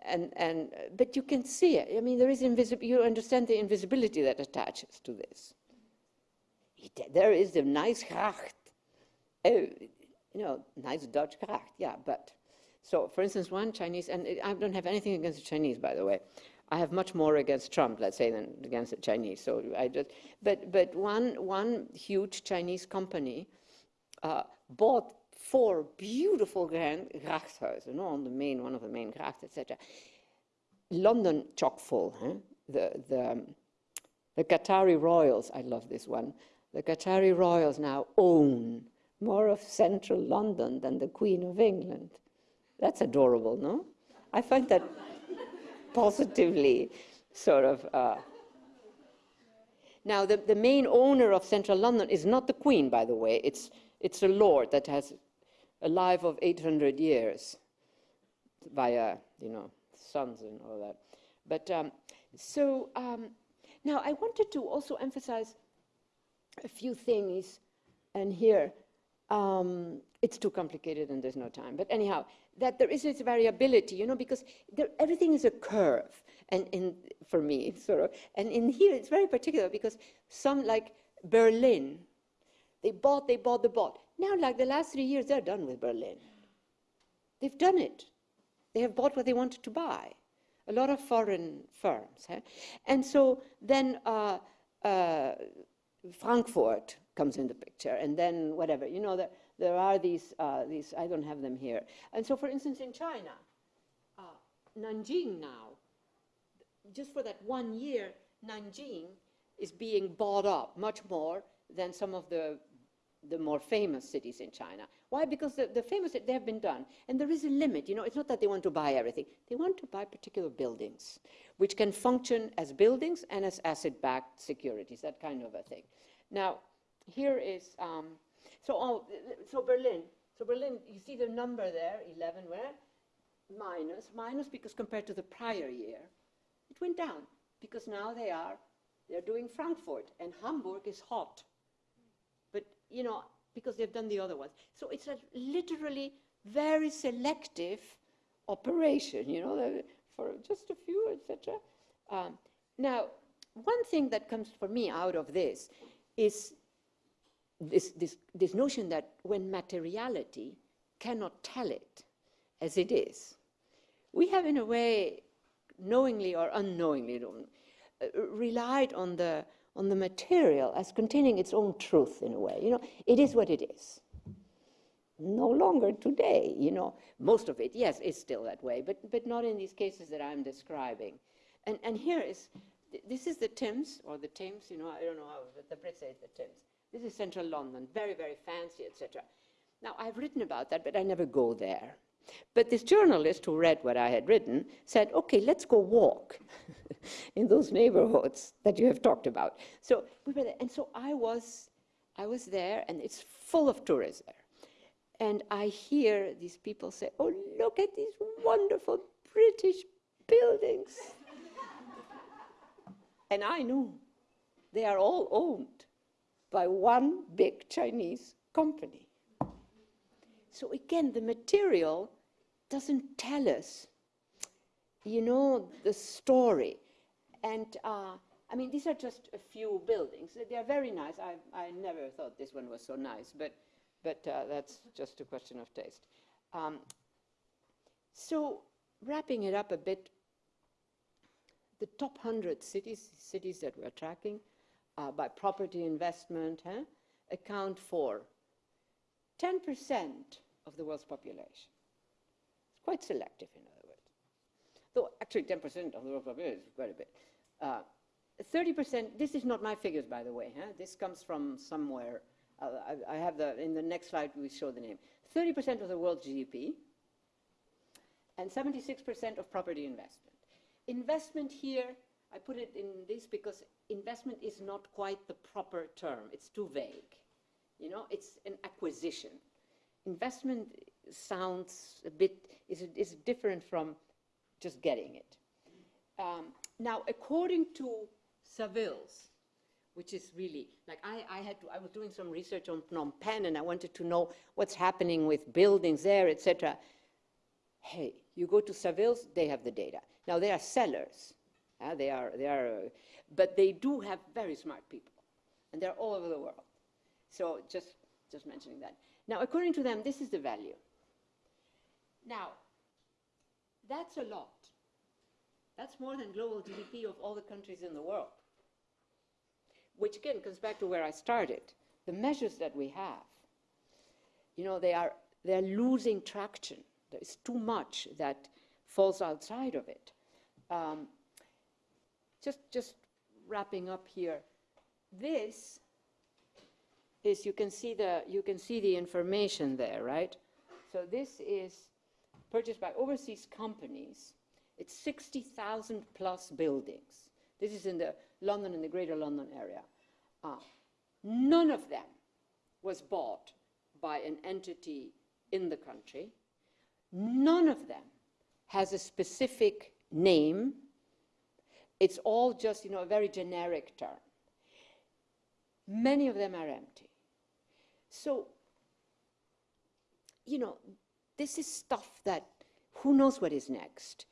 And, and, but you can see it. I mean, there is invisible, you understand the invisibility that attaches to this. There is a nice gracht. Oh, you know, nice Dutch gracht, yeah, but. So, for instance, one Chinese, and I don't have anything against the Chinese, by the way. I have much more against Trump, let's say, than against the Chinese. So I just, but, but one, one huge Chinese company uh, bought four beautiful grand grachthuizen, you know, on the main, one of the main grachts, etc. London chock full. Huh? The, the, um, the Qatari royals, I love this one. The Qatari royals now own more of central London than the Queen of England. That's adorable, no? I find that positively sort of. Uh, now, the, the main owner of central London is not the Queen, by the way. It's, it's a lord that has a life of 800 years via, you know, sons and all that. But um, so um, now I wanted to also emphasize a few things, and here um, it's too complicated and there's no time. But anyhow, that there is this variability, you know, because there, everything is a curve, and for me, sort of, and in here it's very particular because some like Berlin, they bought, they bought, they bought. Now, like the last three years, they're done with Berlin. They've done it. They have bought what they wanted to buy. A lot of foreign firms, and so then. Uh, uh, Frankfurt comes in the picture, and then whatever. You know, there, there are these, uh, these, I don't have them here. And so, for instance, in China, uh, Nanjing now, just for that one year, Nanjing is being bought up much more than some of the, the more famous cities in China. Why? Because the, the famous, they have been done. And there is a limit. You know, it's not that they want to buy everything. They want to buy particular buildings, which can function as buildings and as asset-backed securities, that kind of a thing. Now, here is, um, so, oh, so Berlin. So Berlin, you see the number there, 11 where? Minus, minus because compared to the prior year, it went down because now they are, they're doing Frankfurt and Hamburg is hot. But, you know, because they've done the other ones. So it's a literally very selective operation, you know, for just a few, etc. Um, now, one thing that comes for me out of this is this, this, this notion that when materiality cannot tell it as it is, we have in a way, knowingly or unknowingly, uh, relied on the, on the material as containing its own truth in a way. You know, it is what it is. No longer today, you know, most of it, yes, is still that way, but, but not in these cases that I'm describing. And, and here is, this is the Thames, or the Thames, you know, I don't know how, the Brits say the Thames. This is central London, very, very fancy, etc. Now, I've written about that, but I never go there. But this journalist who read what I had written said, okay, let's go walk in those neighborhoods that you have talked about. So we were there, and so I was, I was there, and it's full of tourists there. And I hear these people say, oh, look at these wonderful British buildings. and I knew they are all owned by one big Chinese company. So again, the material doesn't tell us, you know, the story. And uh, I mean, these are just a few buildings. They are very nice. I, I never thought this one was so nice, but, but uh, that's just a question of taste. Um, so wrapping it up a bit, the top 100 cities, cities that we're tracking uh, by property investment huh, account for 10% of the world's population. Quite selective, in other words. Though actually 10% of the world's population is quite a bit. 30%, uh, this is not my figures, by the way. Huh? This comes from somewhere. Uh, I, I, have the, in the next slide, we show the name. 30% of the world's GDP and 76% of property investment. Investment here, I put it in this because investment is not quite the proper term. It's too vague. You know, it's an acquisition. Investment sounds a bit, is, is different from just getting it. Um, now, according to Savills, which is really, like I, I had to, I was doing some research on Phnom Penh and I wanted to know what's happening with buildings there, etc. Hey, you go to Savills, they have the data. Now, they are sellers. Uh, they are, they are, uh, but they do have very smart people, and they're all over the world. So just, just mentioning that. Now, according to them, this is the value. Now, that's a lot. That's more than global GDP of all the countries in the world. Which again comes back to where I started. The measures that we have, you know, they are they're losing traction. There's too much that falls outside of it. Um, just, just wrapping up here. This is, you can see the, you can see the information there, right? So this is purchased by overseas companies. It's 60,000 plus buildings. This is in the London and the Greater London area. Uh, none of them was bought by an entity in the country. None of them has a specific name. It's all just, you know, a very generic term. Many of them are empty. So, you know, this is stuff that who knows what is next?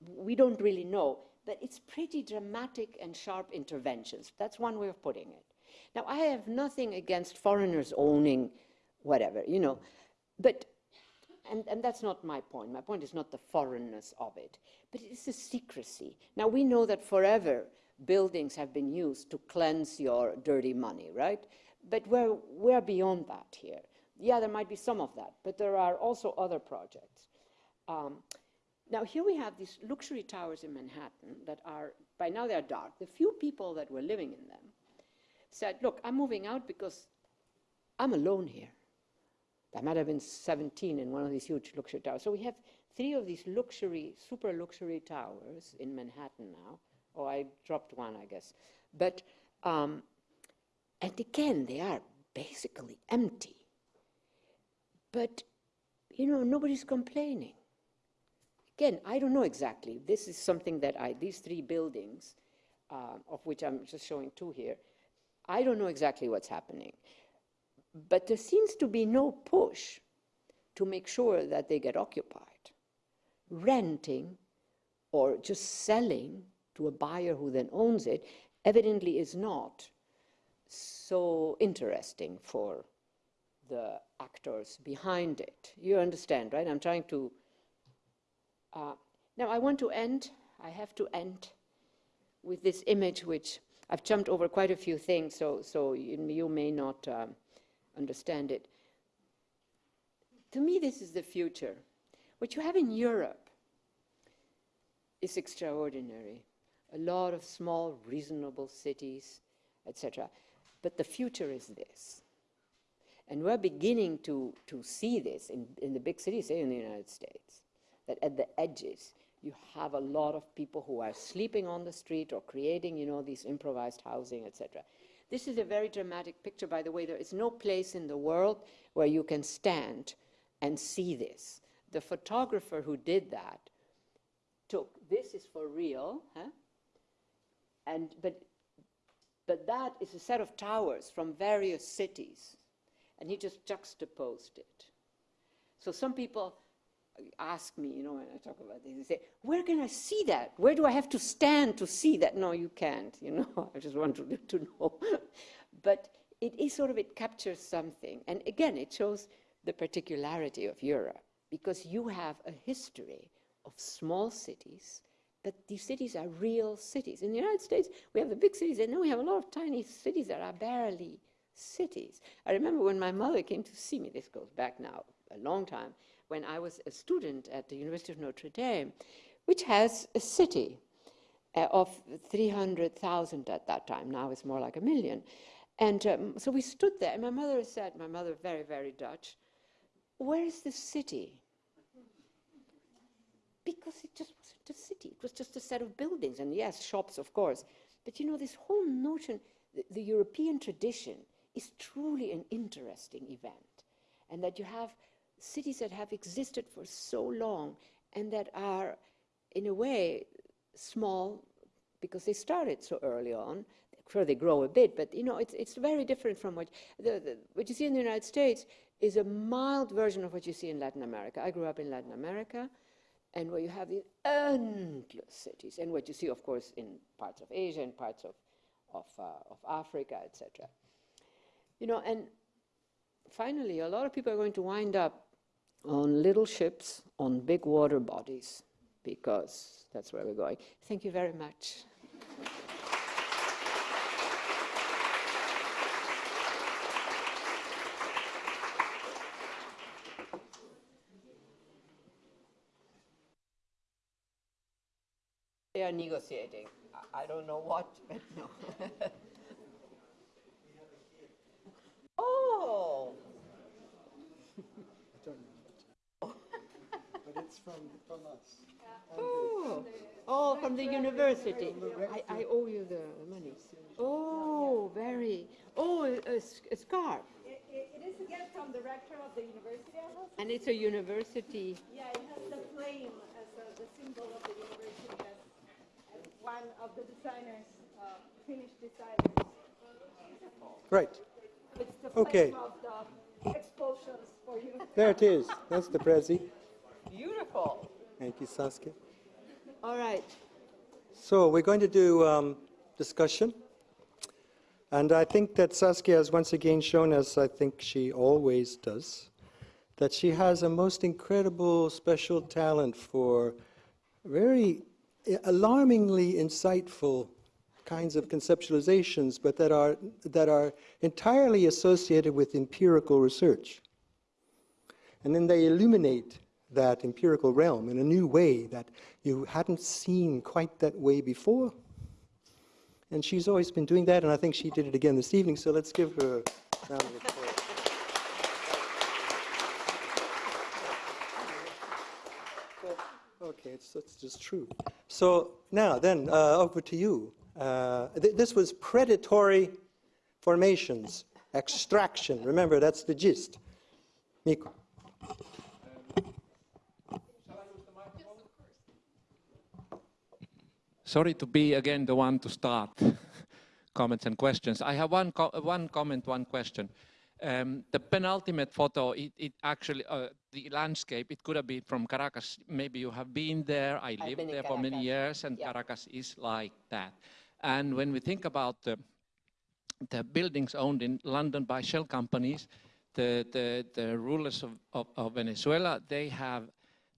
We don't really know, but it's pretty dramatic and sharp interventions. That's one way of putting it. Now, I have nothing against foreigners owning whatever, you know, but, and, and that's not my point. My point is not the foreignness of it, but it's the secrecy. Now, we know that forever buildings have been used to cleanse your dirty money, right? But we're, we're beyond that here. Yeah, there might be some of that, but there are also other projects. Um, now, here we have these luxury towers in Manhattan that are, by now they're dark. The few people that were living in them said, look, I'm moving out because I'm alone here. There might have been 17 in one of these huge luxury towers. So we have three of these luxury, super luxury towers in Manhattan now. Oh, I dropped one, I guess. But, um, and again, they are basically empty. But, you know, nobody's complaining. Again, I don't know exactly. This is something that I, these three buildings, uh, of which I'm just showing two here, I don't know exactly what's happening. But there seems to be no push to make sure that they get occupied. Renting or just selling to a buyer who then owns it evidently is not so interesting for the actors behind it. You understand, right? I'm trying to. Uh, now, I want to end, I have to end with this image, which I've jumped over quite a few things, so, so you, you may not um, understand it. To me, this is the future. What you have in Europe is extraordinary. A lot of small, reasonable cities, etc. But the future is this. And we're beginning to, to see this in, in the big cities, in the United States, that at the edges, you have a lot of people who are sleeping on the street or creating, you know, these improvised housing, etc. This is a very dramatic picture, by the way. There is no place in the world where you can stand and see this. The photographer who did that took, this is for real, huh? and, but, but that is a set of towers from various cities, and he just juxtaposed it. So some people ask me, you know, when I talk about this, they say, where can I see that? Where do I have to stand to see that? No, you can't, you know, I just want to, to know. but it is sort of, it captures something. And again, it shows the particularity of Europe because you have a history of small cities, but these cities are real cities. In the United States, we have the big cities, and then we have a lot of tiny cities that are barely cities. I remember when my mother came to see me, this goes back now a long time, when I was a student at the University of Notre Dame, which has a city uh, of 300,000 at that time. Now it's more like a million. And um, so we stood there, and my mother said, my mother, very, very Dutch, where is the city? Because it just wasn't a city. It was just a set of buildings, and yes, shops, of course. But you know, this whole notion, the, the European tradition is truly an interesting event. And that you have cities that have existed for so long and that are, in a way, small because they started so early on. Sure, they grow a bit, but you know, it's, it's very different from what, the, the, what you see in the United States is a mild version of what you see in Latin America. I grew up in Latin America, and where you have these endless cities, and what you see, of course, in parts of Asia and parts of, of, uh, of Africa, etc. You know, and finally, a lot of people are going to wind up on little ships on big water bodies because that's where we're going. Thank you very much. They are negotiating. I don't know what, but no. oh. From, from us. Oh, oh, from the university. I, I owe you the money. Oh, very. Oh, a scarf. It, it it is a gift from the rector of the university of Helsinki. And it's a university. Yeah, it has the flame as a, the symbol of the university as, as one of the designers, uh, Finnish designers. Right, It's the Okay. flame of the expulsions for you. there it is. That's the Prezi. Beautiful. Thank you, Saskia. All right. So we're going to do um, discussion. And I think that Saskia has once again shown us, I think she always does, that she has a most incredible special talent for very alarmingly insightful kinds of conceptualizations, but that are, that are entirely associated with empirical research. And then they illuminate that empirical realm in a new way that you hadn't seen quite that way before. And she's always been doing that, and I think she did it again this evening, so let's give her a round of applause. Okay, it's, it's just true. So now, then, uh, over to you. Uh, th- this was predatory formations, extraction. Remember, that's the gist. Miko. Sorry to be again the one to start comments and questions. I have one, co- one comment, one question. Um, the penultimate photo, it, it actually, uh, the landscape, it could have been from Caracas. Maybe you have been there. I been lived there for many years, and Yeah. Caracas is like that. And when we think about the, the buildings owned in London by shell companies, the, the, the rulers of, of, of Venezuela, they have,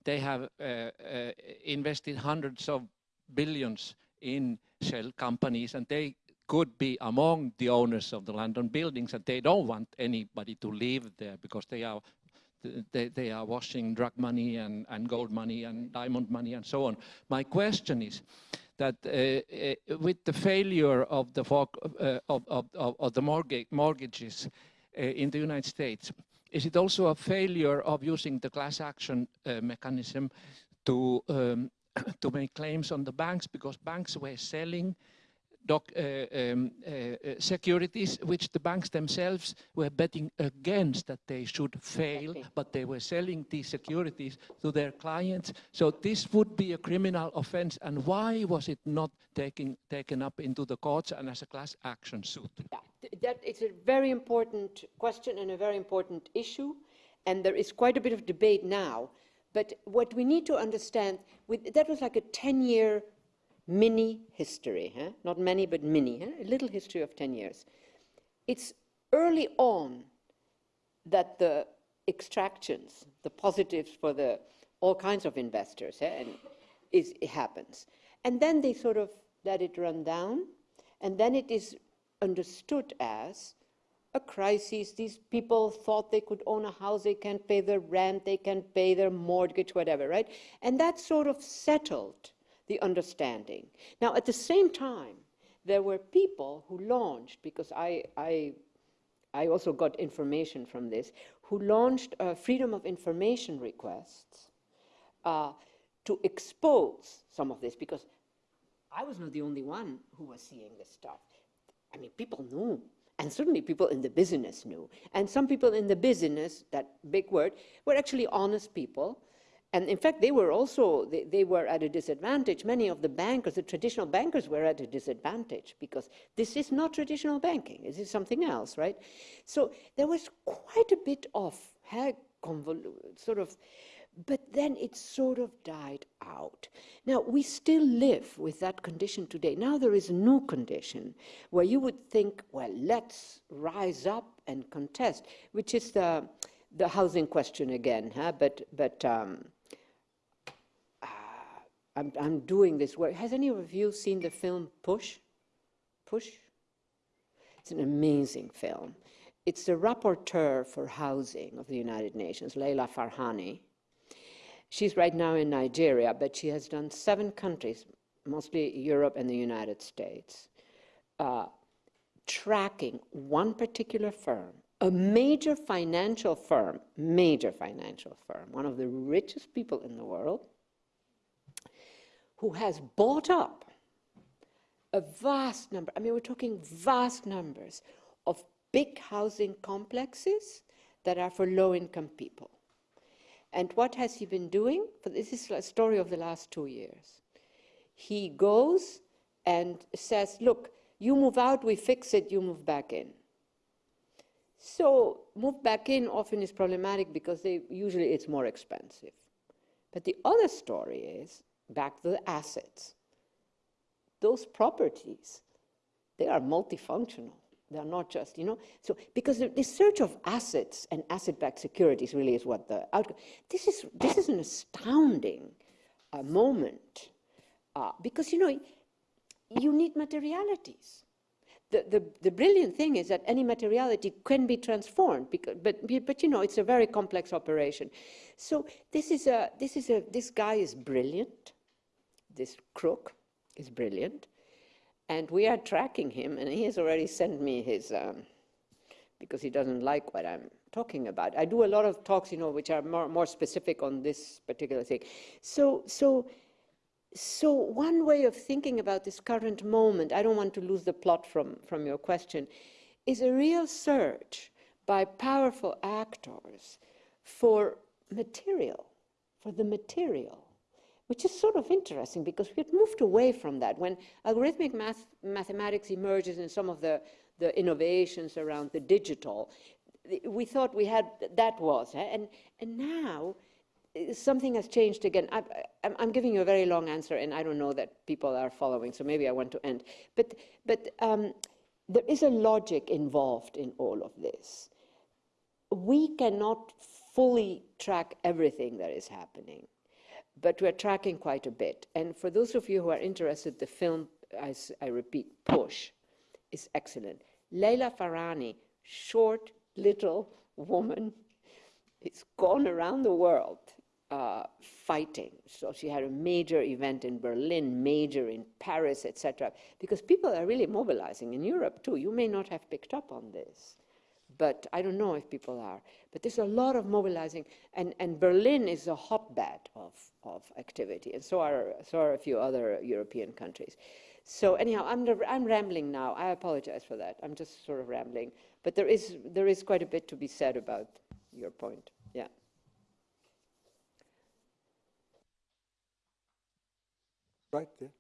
they have uh, uh, invested hundreds of billions in shell companies, and they could be among the owners of the London buildings, and they don't want anybody to live there because they are they, they are washing drug money and, and gold money and diamond money and so on. My question is that uh, uh, with the failure of the, uh, of, of, of, of the mortgage, mortgages uh, in the United States, is it also a failure of using the class action uh, mechanism to, um, to make claims on the banks because banks were selling doc, uh, um, uh, uh, securities which the banks themselves were betting against that they should fail, but they were selling these securities to their clients. So this would be a criminal offense. And why was it not taken, taken up into the courts and as a class action suit? Yeah, that is a very important question and a very important issue, and there is quite a bit of debate now. But what we need to understand, with, that was like a 10-year mini history, huh? not many, but mini, huh? a little history of 10 years. It's early on that the extractions, the positives for the all kinds of investors, eh, and is, it happens. And then they sort of let it run down, and then it is understood as a crisis. These people thought they could own a house, they can't pay their rent, they can't pay their mortgage, whatever, right? And that sort of settled the understanding. Now, at the same time, there were people who launched, because I, I I also got information from this, who launched uh, freedom of information requests uh, to expose some of this because I was not the only one who was seeing this stuff. I mean, people knew, and certainly people in the business knew. And some people in the business, that big word, were actually honest people. And in fact, they were also, they, they were at a disadvantage. Many of the bankers, the traditional bankers, were at a disadvantage because this is not traditional banking. This is something else, right? So there was quite a bit of eh, sort of but then it sort of died out. Now, we still live with that condition today. Now there is a new condition where you would think, well, let's rise up and contest, which is the, the housing question again. Huh? But, but um, uh, I'm, I'm doing this work. Has any of you seen the film Push? Push? It's an amazing film. It's the rapporteur for housing of the United Nations, Leilani Farha. She's right now in Nigeria, but she has done seven countries, mostly Europe and the United States, uh, tracking one particular firm a major financial firm, major financial firm, one of the richest people in the world, who has bought up a vast number, I mean, we're talking vast numbers of big housing complexes that are for low income people. And what has he been doing? This is a story of the last two years. He goes and says, Look, you move out, we fix it, you move back in. So, move back in often is problematic because they, usually it's more expensive. But the other story is back to the assets. Those properties, they are multifunctional. They're not just, you know. So, because the, the search of assets and asset backed securities really is what the outcome. This is, this is an astounding uh, moment uh, because, you know, you need materialities. The, the, the brilliant thing is that any materiality can be transformed, because, but, but you know, it's a very complex operation. So this is a, this is a, this guy is brilliant. This crook is brilliant. And we are tracking him, and he has already sent me his, um, because he doesn't like what I'm talking about. I do a lot of talks, you know, which are more, more specific on this particular thing. So, so so one way of thinking about this current moment, I don't want to lose the plot from, from your question, is a real search by powerful actors for material, for the material, which is sort of interesting because we had moved away from that. When algorithmic math, mathematics emerges in some of the, the innovations around the digital, we thought we had, that was, eh? and, and now something has changed again. I, am giving you a very long answer, and I don't know that people are following, so maybe I want to end. But, but um, there is a logic involved in all of this. We cannot fully track everything that is happening, but we're tracking quite a bit. And for those of you who are interested, the film, I, I repeat, Push, is excellent. Leilani Farha, short, little woman, it's gone around the world uh, fighting. So she had a major event in Berlin, major in Paris, etc. Because people are really mobilizing in Europe too. You may not have picked up on this, but I don't know if people are. But there's a lot of mobilizing, and, and Berlin is a hotbed of, of activity, and so are, so are a few other European countries. So anyhow, I'm, I'm rambling now. I apologize for that. I'm just sort of rambling. But there is, there is quite a bit to be said about your point. Yeah. Right there.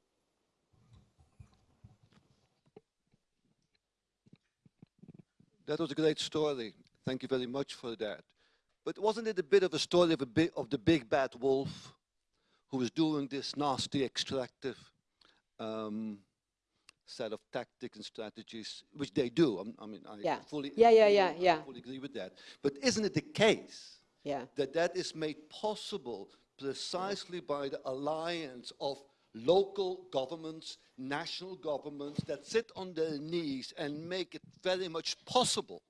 That was a great story. Thank you very much for that. But wasn't it a bit of a story of, a bit of the big bad wolf who was doing this nasty extractive um, set of tactics and strategies, which they do. I, I mean, I yeah. fully, yeah, yeah, yeah, yeah. fully agree with that. But isn't it the case yeah. that that is made possible precisely by the alliance of local governments, national governments that sit on their knees and make it very much possible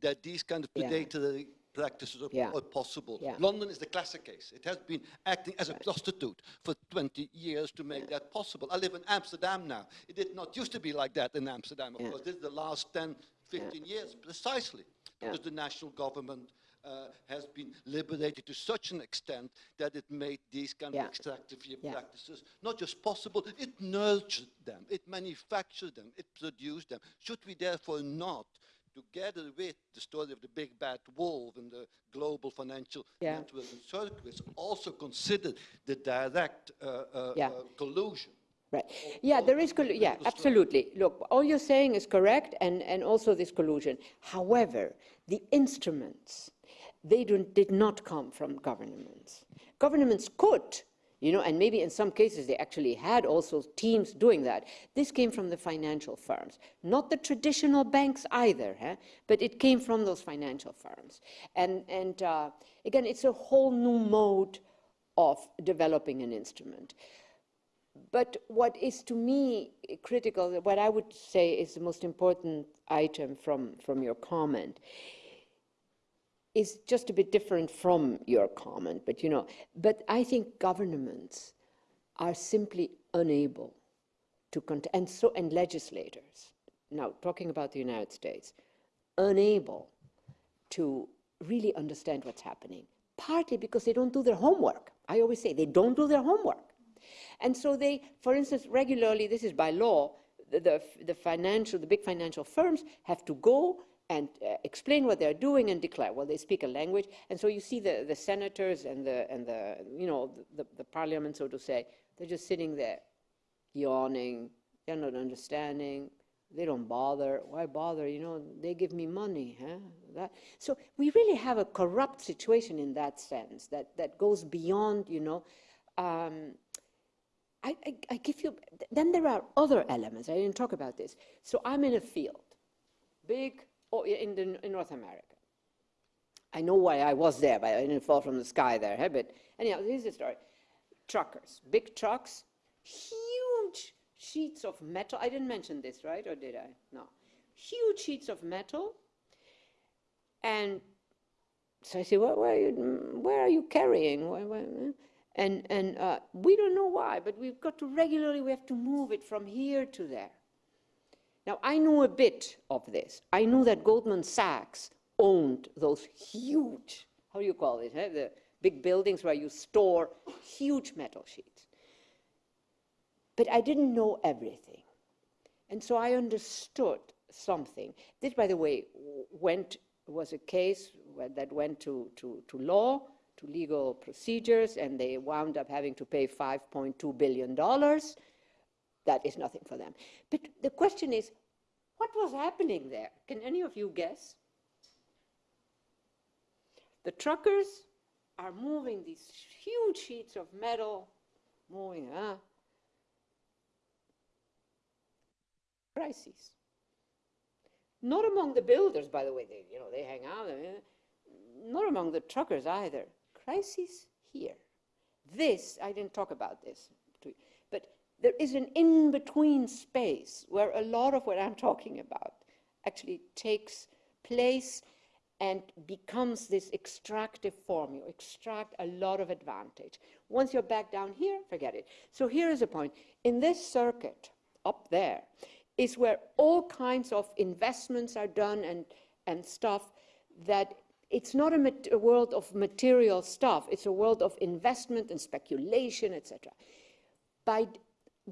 that these kind of predatory yeah. practices are, yeah. are possible. Yeah. London is the classic case. It has been acting as a prostitute for 20 years to make that possible. I live in Amsterdam now. It did not used to be like that in Amsterdam, of course. This is the last 10, 15 years, precisely, because the national government uh, has been liberated to such an extent that it made these kind yeah. of extractive yeah. practices not just possible, it nurtured them, it manufactured them, it produced them. Should we therefore not, together with the story of the big bad wolf and the global financial yeah. network and circuits, also consider the direct uh, uh, yeah. collusion? Right. Yeah, there is, yeah, absolutely. Look, all you're saying is correct, and, and also this collusion. However, the instruments they did not come from governments. Governments could, you know, and maybe in some cases they actually had also teams doing that. This came from the financial firms, not the traditional banks either, huh? but it came from those financial firms. And, and uh, again, it's a whole new mode of developing an instrument. But what is to me critical, what I would say is the most important item from, from your comment, is just a bit different from your comment, but you know, but I think governments are simply unable to and so and legislators now talking about the United States unable to really understand what's happening, partly because they don't do their homework. I always say they don't do their homework. And so they, for instance, regularly, this is by law, the, the, the financial, the big financial firms have to go and uh, explain what they're doing and declare. Well, they speak a language, and so you see the, the senators and the and the you know the, the parliament, so to say, they're just sitting there, yawning. They're not understanding. They don't bother. Why bother? You know, they give me money. Huh? That. So we really have a corrupt situation in that sense that that goes beyond. You know. Um, I, I, I give you. Then there are other elements. I didn't talk about this. So I'm in a field, big or in, the, in North America. I know why I was there, but I didn't fall from the sky there. Huh? But anyhow, here's the story. Truckers, big trucks, huge sheets of metal. I didn't mention this, right? Or did I? No. Huge sheets of metal. And so I say, well, where, are you, where are you carrying? Where, where? And, and uh, we don't know why, but we've got to regularly, we have to move it from here to there. Now, I knew a bit of this. I knew that Goldman Sachs owned those huge, how do you call it, eh? the big buildings where you store huge metal sheets. But I didn't know everything. And so I understood something. This, by the way, went, was a case that went to, to, to law, to legal procedures, and they wound up having to pay $5.2 billion that is nothing for them. But the question is, what was happening there? Can any of you guess? The truckers are moving these huge sheets of metal, moving, uh, crises. Not among the builders, by the way, they, you know, they hang out, not among the truckers either. Crises here. This, I didn't talk about this, there is an in between space where a lot of what I'm talking about actually takes place and becomes this extractive form. You extract a lot of advantage. Once you're back down here, forget it. So here is a point. In this circuit up there is where all kinds of investments are done and, and stuff that it's not a, a world of material stuff. It's a world of investment and speculation, etc. By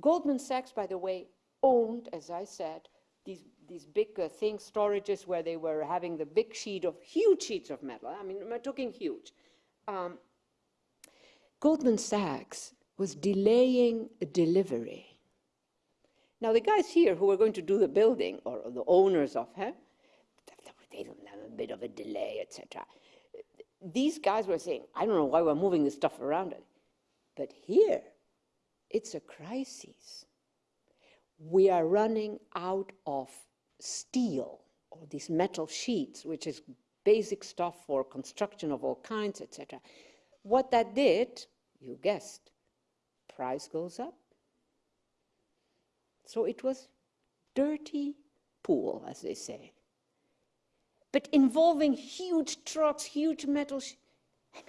Goldman Sachs, by the way, owned, as I said, these, these big uh, things, storages where they were having the big sheet of, huge sheets of metal. I mean, we're talking huge. Um, Goldman Sachs was delaying delivery. Now, the guys here who were going to do the building, or, or the owners of, huh, they don't have a bit of a delay, etc. These guys were saying, I don't know why we're moving this stuff around. But here, it's a crisis. We are running out of steel or these metal sheets, which is basic stuff for construction of all kinds, etc. What that did, you guessed, price goes up. So it was dirty pool, as they say. But involving huge trucks, huge metal. I mean,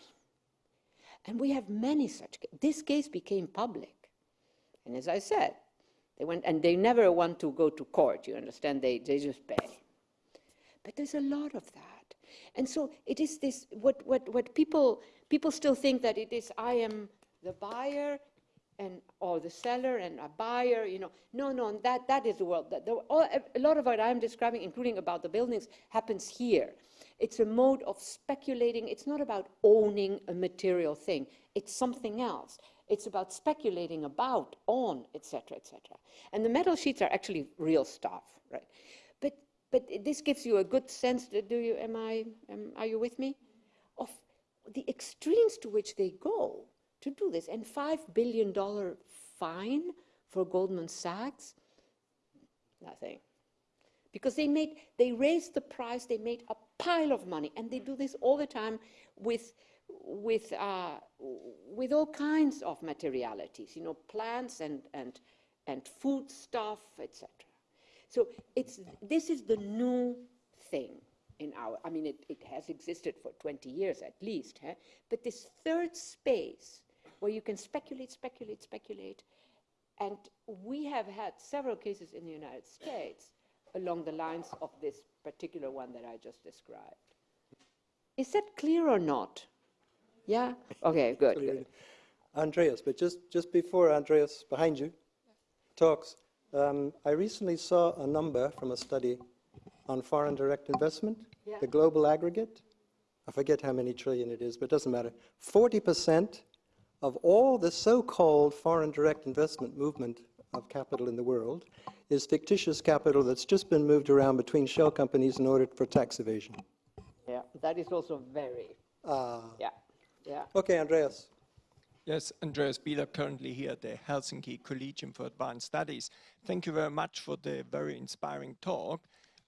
and we have many such. This case became public. And as I said, they went, and they never want to go to court, you understand? They, they just pay. But there's a lot of that. And so it is this, what, what, what people, people still think that it is, I am the buyer and or the seller and a buyer, you know. No, no, that, that is the world. That, all, a lot of what I'm describing, including about the buildings, happens here. It's a mode of speculating. It's not about owning a material thing. It's something else. It's about speculating about, on, etc., etc. And the metal sheets are actually real stuff, right? But but this gives you a good sense. That, Do you? Am I? Am, are you with me? Of the extremes to which they go to do this. And five billion dollar fine for Goldman Sachs. Nothing. Because they made, they raised the price, they made a pile of money, and they do this all the time with with, uh, with all kinds of materialities, you know, plants and, and, and food stuff, etc. So it's, this is the new thing in our, I mean, it, it has existed for 20 years at least, huh? but this third space where you can speculate, speculate, speculate, and we have had several cases in the United States along the lines of this particular one that I just described. Is that clear or not? Yeah? Okay, good, good. Andreas, but just, just before Andreas, behind you, talks, um, I recently saw a number from a study on foreign direct investment, Yeah. the global aggregate. I forget how many trillion it is, but it doesn't matter. 40% of all the so-called foreign direct investment movement of capital in the world is fictitious capital that's just been moved around between shell companies in order for tax evasion. Yeah, that is also very, Ah. yeah, yeah. Okay, Andreas. Yes, Andreas Bieler, currently here at the Helsinki Collegium for Advanced Studies. Thank you very much for the very inspiring talk.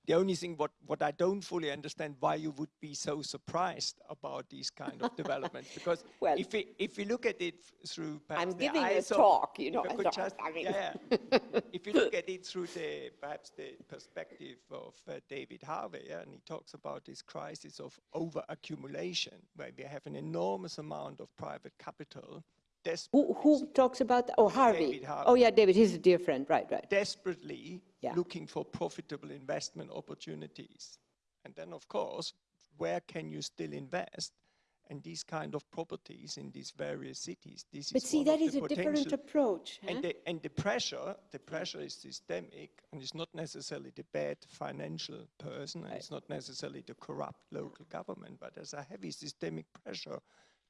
The only thing what, what I don't fully understand why you would be so surprised about these kind of developments because Well- if we if we look at it through perhaps I'm giving a of- talk, you know, if I I could thought- just- I mean- yeah, yeah. if you look at it through the perhaps the perspective of uh, David Harvey, yeah, and he talks about this crisis of over accumulation, where we have an enormous amount of private capital Who, who talks about, that? oh, Harvey. David Harvey. Oh, yeah, David, he's a dear friend, right, right. desperately Yeah. looking for profitable investment opportunities. And then, of course, where can you still invest? And these kind of properties in these various cities. This But is see, that is a different approach. huh? And the, and the pressure, the pressure is systemic, and it's not necessarily the bad financial person, and it's not necessarily the corrupt local government, but there's a heavy systemic pressure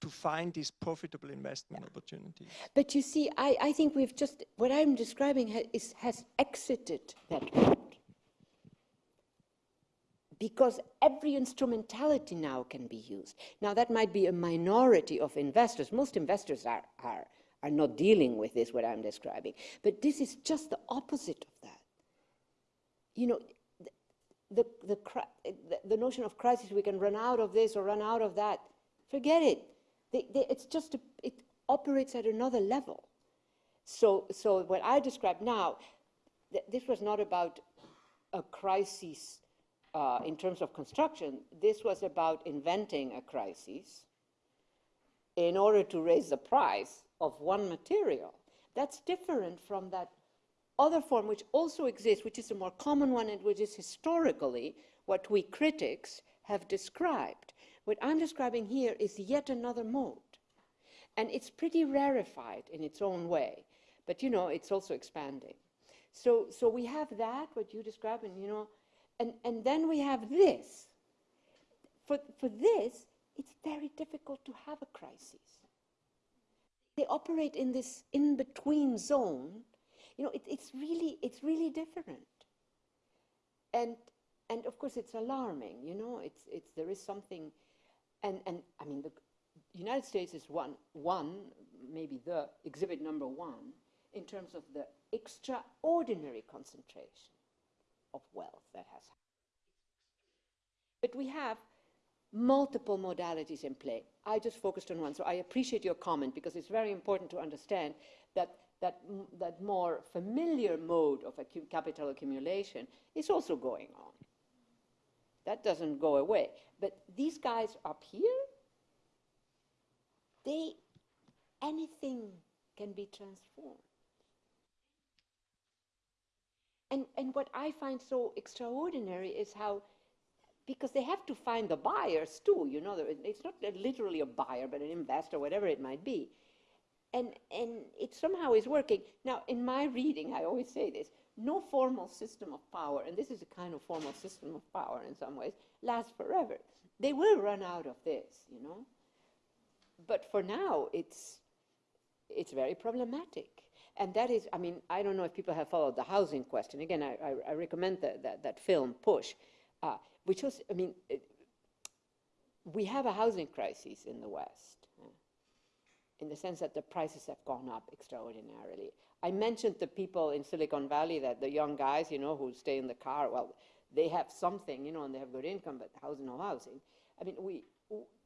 to find these profitable investment opportunities. But you see, I, I think we've just, what I'm describing ha, is, has exited that mode. Because every instrumentality now can be used. Now, that might be a minority of investors. Most investors are, are, are not dealing with this, what I'm describing. But this is just the opposite of that. You know, the, the, the, the, the notion of crisis, we can run out of this or run out of that, forget it. They, they, it's just, a, it operates at another level. So, so what I describe now, th- this was not about a crisis uh, in terms of construction. This was about inventing a crisis in order to raise the price of one material. That's different from that other form which also exists, which is a more common one and which is historically what we critics have described. What I'm describing here is yet another mode. And it's pretty rarefied in its own way, but you know, it's also expanding. So, so we have that, what you describe, and you know, and, and then we have this. For, for this, it's very difficult to have a crisis. They operate in this in-between zone. You know, it, it's really, it's really different. And, and of course, it's alarming. You know, it's, it's, there is something, and, and I mean, the United States is one, one, maybe the exhibit number one, in terms of the extraordinary concentration of wealth that has happened. But we have multiple modalities in play. I just focused on one, so I appreciate your comment because it's very important to understand that that, that more familiar mode of capital accumulation is also going on. That doesn't go away. But these guys up here, they, anything can be transformed. And, and what I find so extraordinary is how, because they have to find the buyers too, you know, it's not literally a buyer, but an investor, whatever it might be. And, and it somehow is working. Now, in my reading, I always say this no formal system of power, and this is a kind of formal system of power in some ways, lasts forever. They will run out of this, you know. But for now, it's, it's very problematic. And that is, I mean, I don't know if people have followed the housing question. Again, I, I, I recommend that, that, that film, Push, uh, which was, I mean, it, we have a housing crisis in the West, in the sense that the prices have gone up extraordinarily. I mentioned the people in Silicon Valley, that the young guys, you know, who stay in the car, well, they have something, you know, and they have good income, but housing, no housing. I mean, we,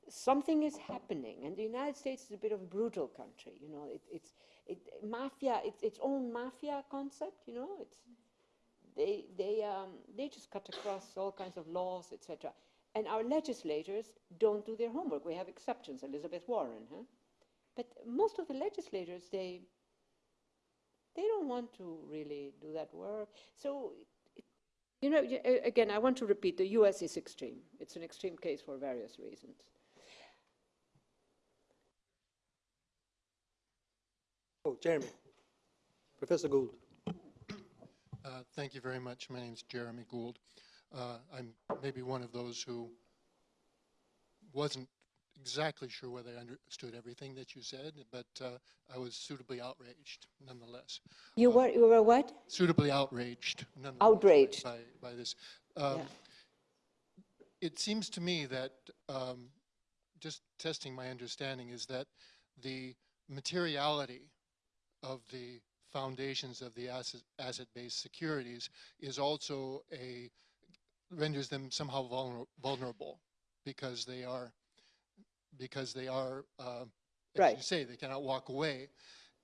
something is happening, and the United States is a bit of a brutal country, you know, it, it's, it, mafia, it's its own mafia concept, you know, it's, they, they, um, they just cut across all kinds of laws, etc. And our legislators don't do their homework. We have exceptions, Elizabeth Warren, huh? But most of the legislators, they, they don't want to really do that work. So You know, again, I want to repeat, the US is extreme. It's an extreme case for various reasons. Oh, Jeremy. Professor Gould. Uh, Thank you very much. My name is Jeremy Gould. Uh, I'm maybe one of those who wasn't exactly sure whether I understood everything that you said, but uh, I was suitably outraged nonetheless. You were, you were what? Suitably outraged nonetheless. Outraged. By, by this. Um, Yeah. It seems to me that, um, just testing my understanding, is that the materiality of the foundations of the asset, asset-based securities is also a, renders them somehow vulner, vulnerable because they are, because they are, uh, as Right. you say, they cannot walk away.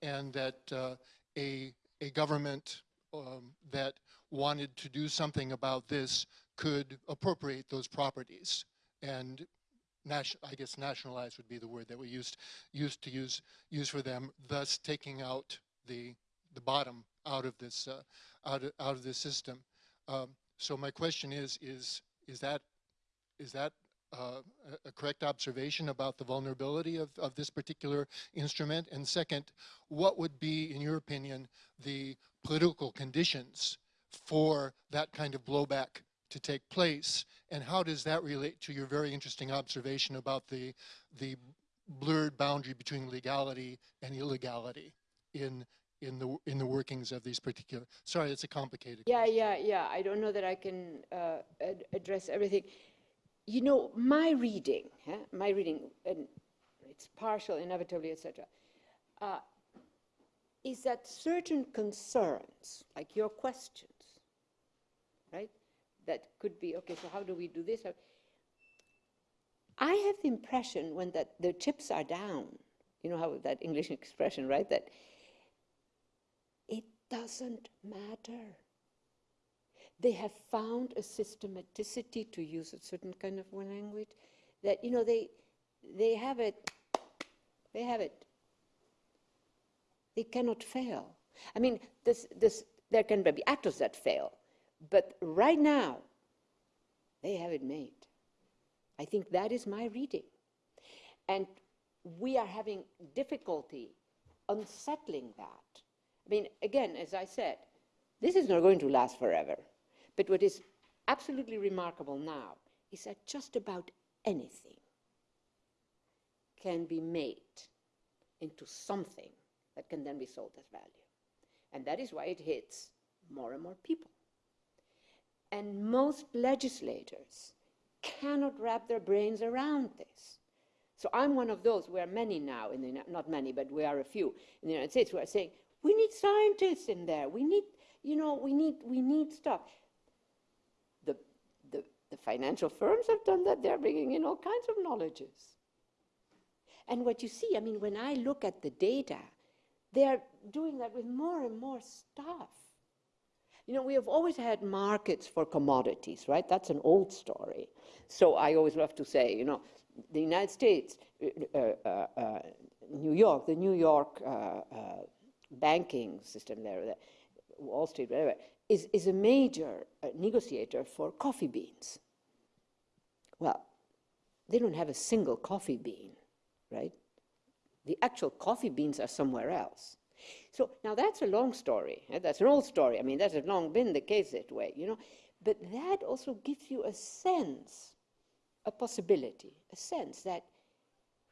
And that uh, a, a government um, that wanted to do something about this could appropriate those properties and I guess nationalize would be the word that we used, used to use, use for them, thus taking out the, the bottom out of this, uh, out of, out of this system. Um, so my question is, is, is that, is that uh, a- a correct observation about the vulnerability of, of this particular instrument? And second, what would be, in your opinion, the political conditions for that kind of blowback to take place? And how does that relate to your very interesting observation about the, the blurred boundary between legality and illegality in, in, the, in the workings of these particular, sorry, it's a complicated Yeah, question. yeah, yeah. I don't know that I can uh, ad- address everything. You know, my reading, my reading, and it's partial, inevitably, etc., uh, is that certain concerns, like your questions, right, that could be, okay, so how do we do this? I have the impression when that the chips are down, you know how that English expression, right, that it doesn't matter they have found a systematicity to use a certain kind of language that you know they they have it they have it. They cannot fail. I mean this this there can be actors that fail but right now they have it made. I think that is my reading. And we are having difficulty unsettling that. I mean again as i said this is not going to last forever. But what is absolutely remarkable now is that just about anything can be made into something that can then be sold as value. And that is why it hits more and more people. And most legislators cannot wrap their brains around this. So I'm one of those, we are many now, in the, not many, but we are a few in the United States who are saying, we need scientists in there, we need, you know, we need, we need stuff. The, financial firms have done that, they're bringing in all kinds of knowledges. And what you see, I mean, when I look at the data, they're doing that with more and more stuff. You know, we have always had markets for commodities, right? That's an old story. So I always love to say, you know, the United States, uh, uh, uh, New York, the New York uh, uh, banking system there, the Wall Street, whatever, is, is a major uh, negotiator for coffee beans. Well, they don't have a single coffee bean, right? The actual coffee beans are somewhere else. So now that's a long story. eh, That's an old story. I mean, that has long been the case that way, you know. But that also gives you a sense, a possibility, a sense that,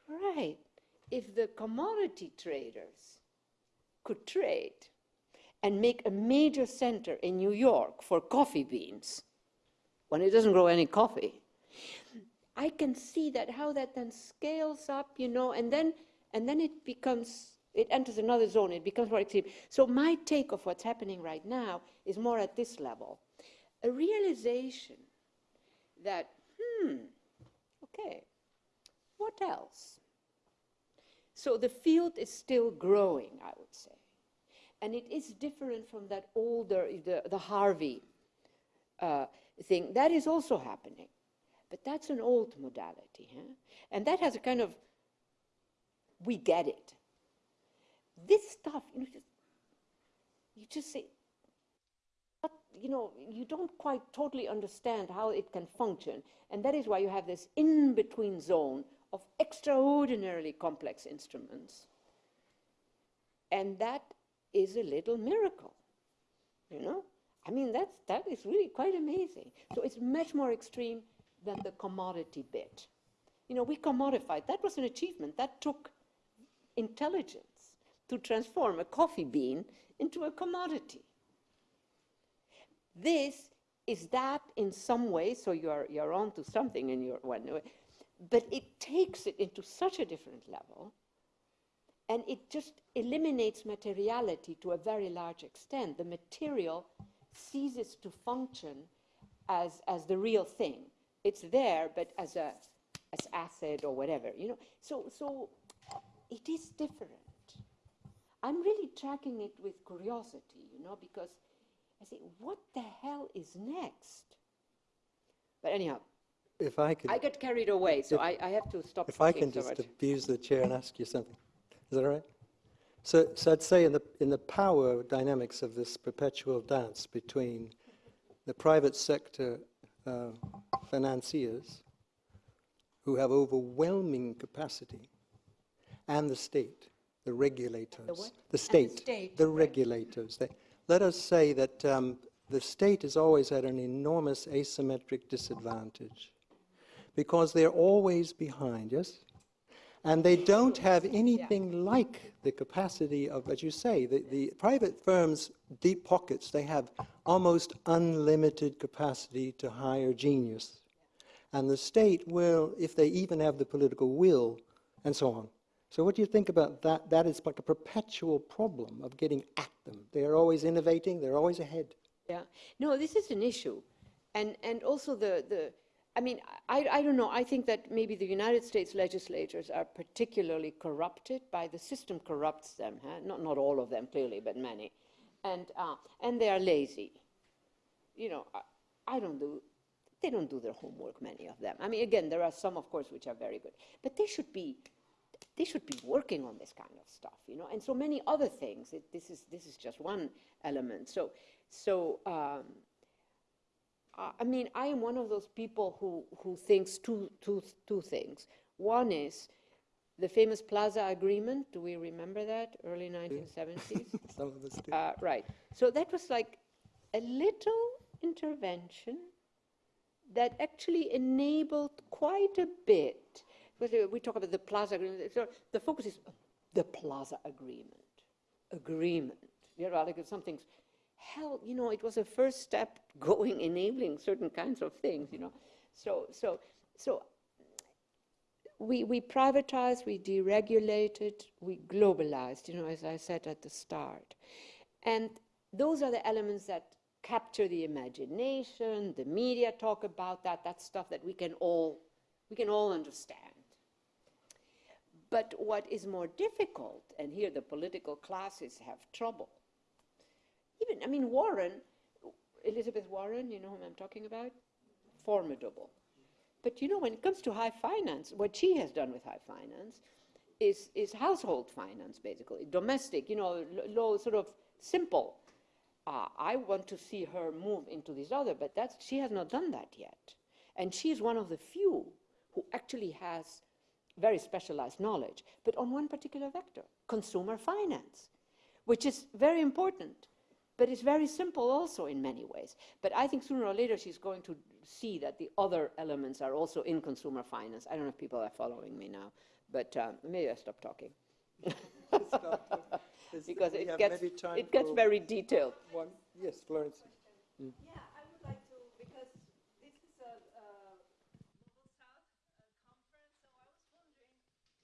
right, if the commodity traders could trade and make a major center in New York for coffee beans, when it doesn't grow any coffee, I can see that how that then scales up, you know, and then and then it becomes it enters another zone. It becomes more extreme. So my take of what's happening right now is more at this level, a realization that hmm, okay, what else? So the field is still growing, I would say, and it is different from that older the, the Harvey uh, thing. That is also happening. But that's an old modality, huh? and that has a kind of we get it. This stuff, you know, just, you just say, but, you know, you don't quite totally understand how it can function. And that is why you have this in-between zone of extraordinarily complex instruments. And that is a little miracle, you know? I mean, that's, that is really quite amazing. So it's much more extreme than the commodity bit. You know, we commodified. That was an achievement. That took intelligence to transform a coffee bean into a commodity. This is that in some way, so you're, you're on to something in your one way, but it takes it into such a different level and it just eliminates materiality to a very large extent. The material ceases to function as, as the real thing. It's there, but as a as asset or whatever, you know. So, so it is different. I'm really tracking it with curiosity, you know, because I say, what the hell is next? But anyhow, If I could, I get carried away, so I, I have to stop if I can just abuse the chair and ask you something. Is that all right? So, so I'd say in the, in the power dynamics of this perpetual dance between the private sector uh, financiers who have overwhelming capacity and the state, the regulators. what? The state. state, the right. regulators. They, let us say that um, the state is always at an enormous asymmetric disadvantage because they're always behind, yes? And they don't have anything like the capacity of, as you say, the, the private firms' deep pockets, they have almost unlimited capacity to hire genius. And the state will, if they even have the political will, and so on. So what do you think about that? That is like a perpetual problem of getting at them. They are always innovating, they're always ahead. Yeah. No, this is an issue. And, and also the, the I mean, I, I don't know. I think that maybe the United States legislators are particularly corrupted by the system corrupts them. Huh? Not, not all of them, clearly, but many. And, uh, and they are lazy. You know, I, I don't do, they don't do their homework, many of them. I mean, again, there are some, of course, which are very good. But they should be, they should be working on this kind of stuff, you know, and so many other things. It, this, is, this is just one element. So, so um, I I mean, I am one of those people who, who thinks two, two, two things. One is the famous Plaza Agreement. Do we remember that? Early 1970s? Some of us do. Uh, right. So that was like a little intervention that actually enabled quite a bit. Because uh, we talk about the Plaza Agreement. So the focus is the Plaza Agreement. Agreement. You know, like something's hell. You know, it was a first step going enabling certain kinds of things. You know, so so so we, we privatized, we deregulated, we globalized, you know, as I said at the start. And those are the elements that capture the imagination, the media talk about that, that's stuff that we can all, we can all understand. But what is more difficult, and here the political classes have trouble, even, I mean, Warren, Elizabeth Warren, you know whom I'm talking about? Formidable. But you know, when it comes to high finance, what she has done with high finance is, is household finance, basically, domestic, you know, low, sort of simple. Uh, I want to see her move into this other, but that's, she has not done that yet. And she is one of the few who actually has very specialized knowledge, but on one particular vector, consumer finance, which is very important, but it's very simple also in many ways. But I think sooner or later she's going to see that the other elements are also in consumer finance. I don't know if people are following me now, but um, maybe I stop talking. because it gets, it gets very detailed. One, yes, Florence. Yeah, I would like to, because this is a, uh Global South uh, conference, so I was wondering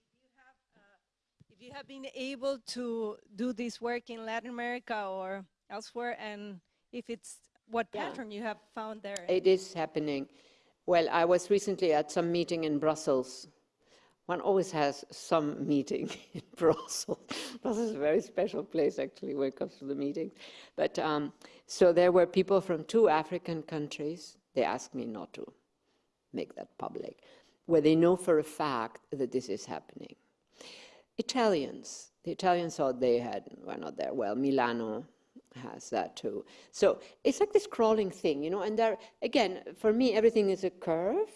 if you have, uh, if you have been able to do this work in Latin America or elsewhere, and if it's, what Yeah. pattern you have found there? It is happening. Well, I was recently at some meeting in Brussels. One always has some meeting in Brussels. Brussels is a very special place, actually, when it comes to the meetings. But um, so there were people from two African countries. They asked me not to make that public, where they know for a fact that this is happening. Italians. The Italians thought they had were not there. Well, Milano has that too. So it's like this crawling thing, you know, and there, again, for me, everything is a curve.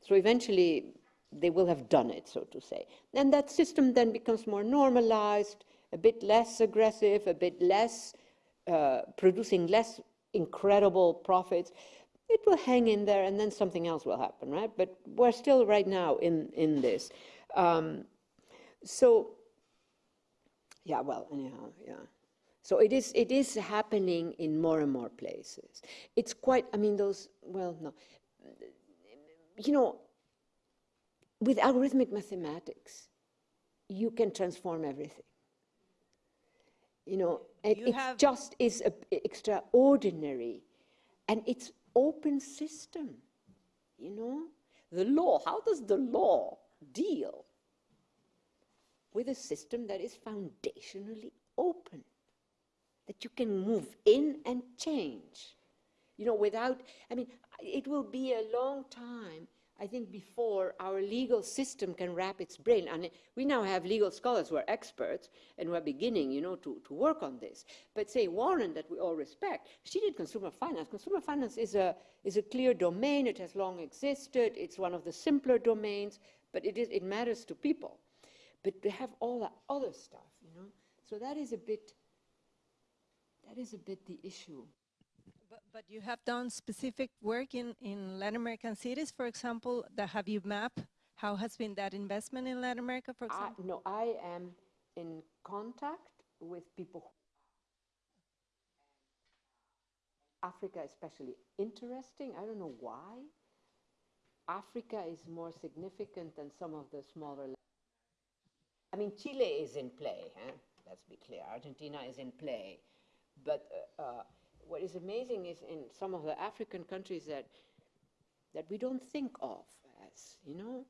So eventually they will have done it, so to say. And that system then becomes more normalized, a bit less aggressive, a bit less, uh, producing less incredible profits. It will hang in there and then something else will happen, right? But we're still right now in, in this. Um, so, yeah, well, anyhow, yeah. So it is, it is happening in more and more places. It's quite, I mean, those, well, no. You know, with algorithmic mathematics, you can transform everything. You know, it, You it just is a, extraordinary, and it's open system. You know, the law. How does the law deal with a system that is foundationally open, that you can move in and change? you know, without, I mean, it will be a long time, I think, before our legal system can wrap its brain. And we now have legal scholars who are experts and who are beginning, you know, to, to work on this. But say Warren, that we all respect, she did consumer finance. Consumer finance is a, is a clear domain. It has long existed. It's one of the simpler domains, but it, is, it matters to people. But they have all that other stuff, you know. So that is a bit, that is a bit the issue. But, but you have done specific work in, in Latin American cities, for example, that have you mapped how has been that investment in Latin America, for I, example? no, I am in contact with people. Uh, Africa especially interesting. I don't know why. Africa is more significant than some of the smaller. I mean, Chile is in play. Huh? Let's be clear. Argentina is in play, but uh, uh, what is amazing is in some of the African countries that that we don't think of as, you know,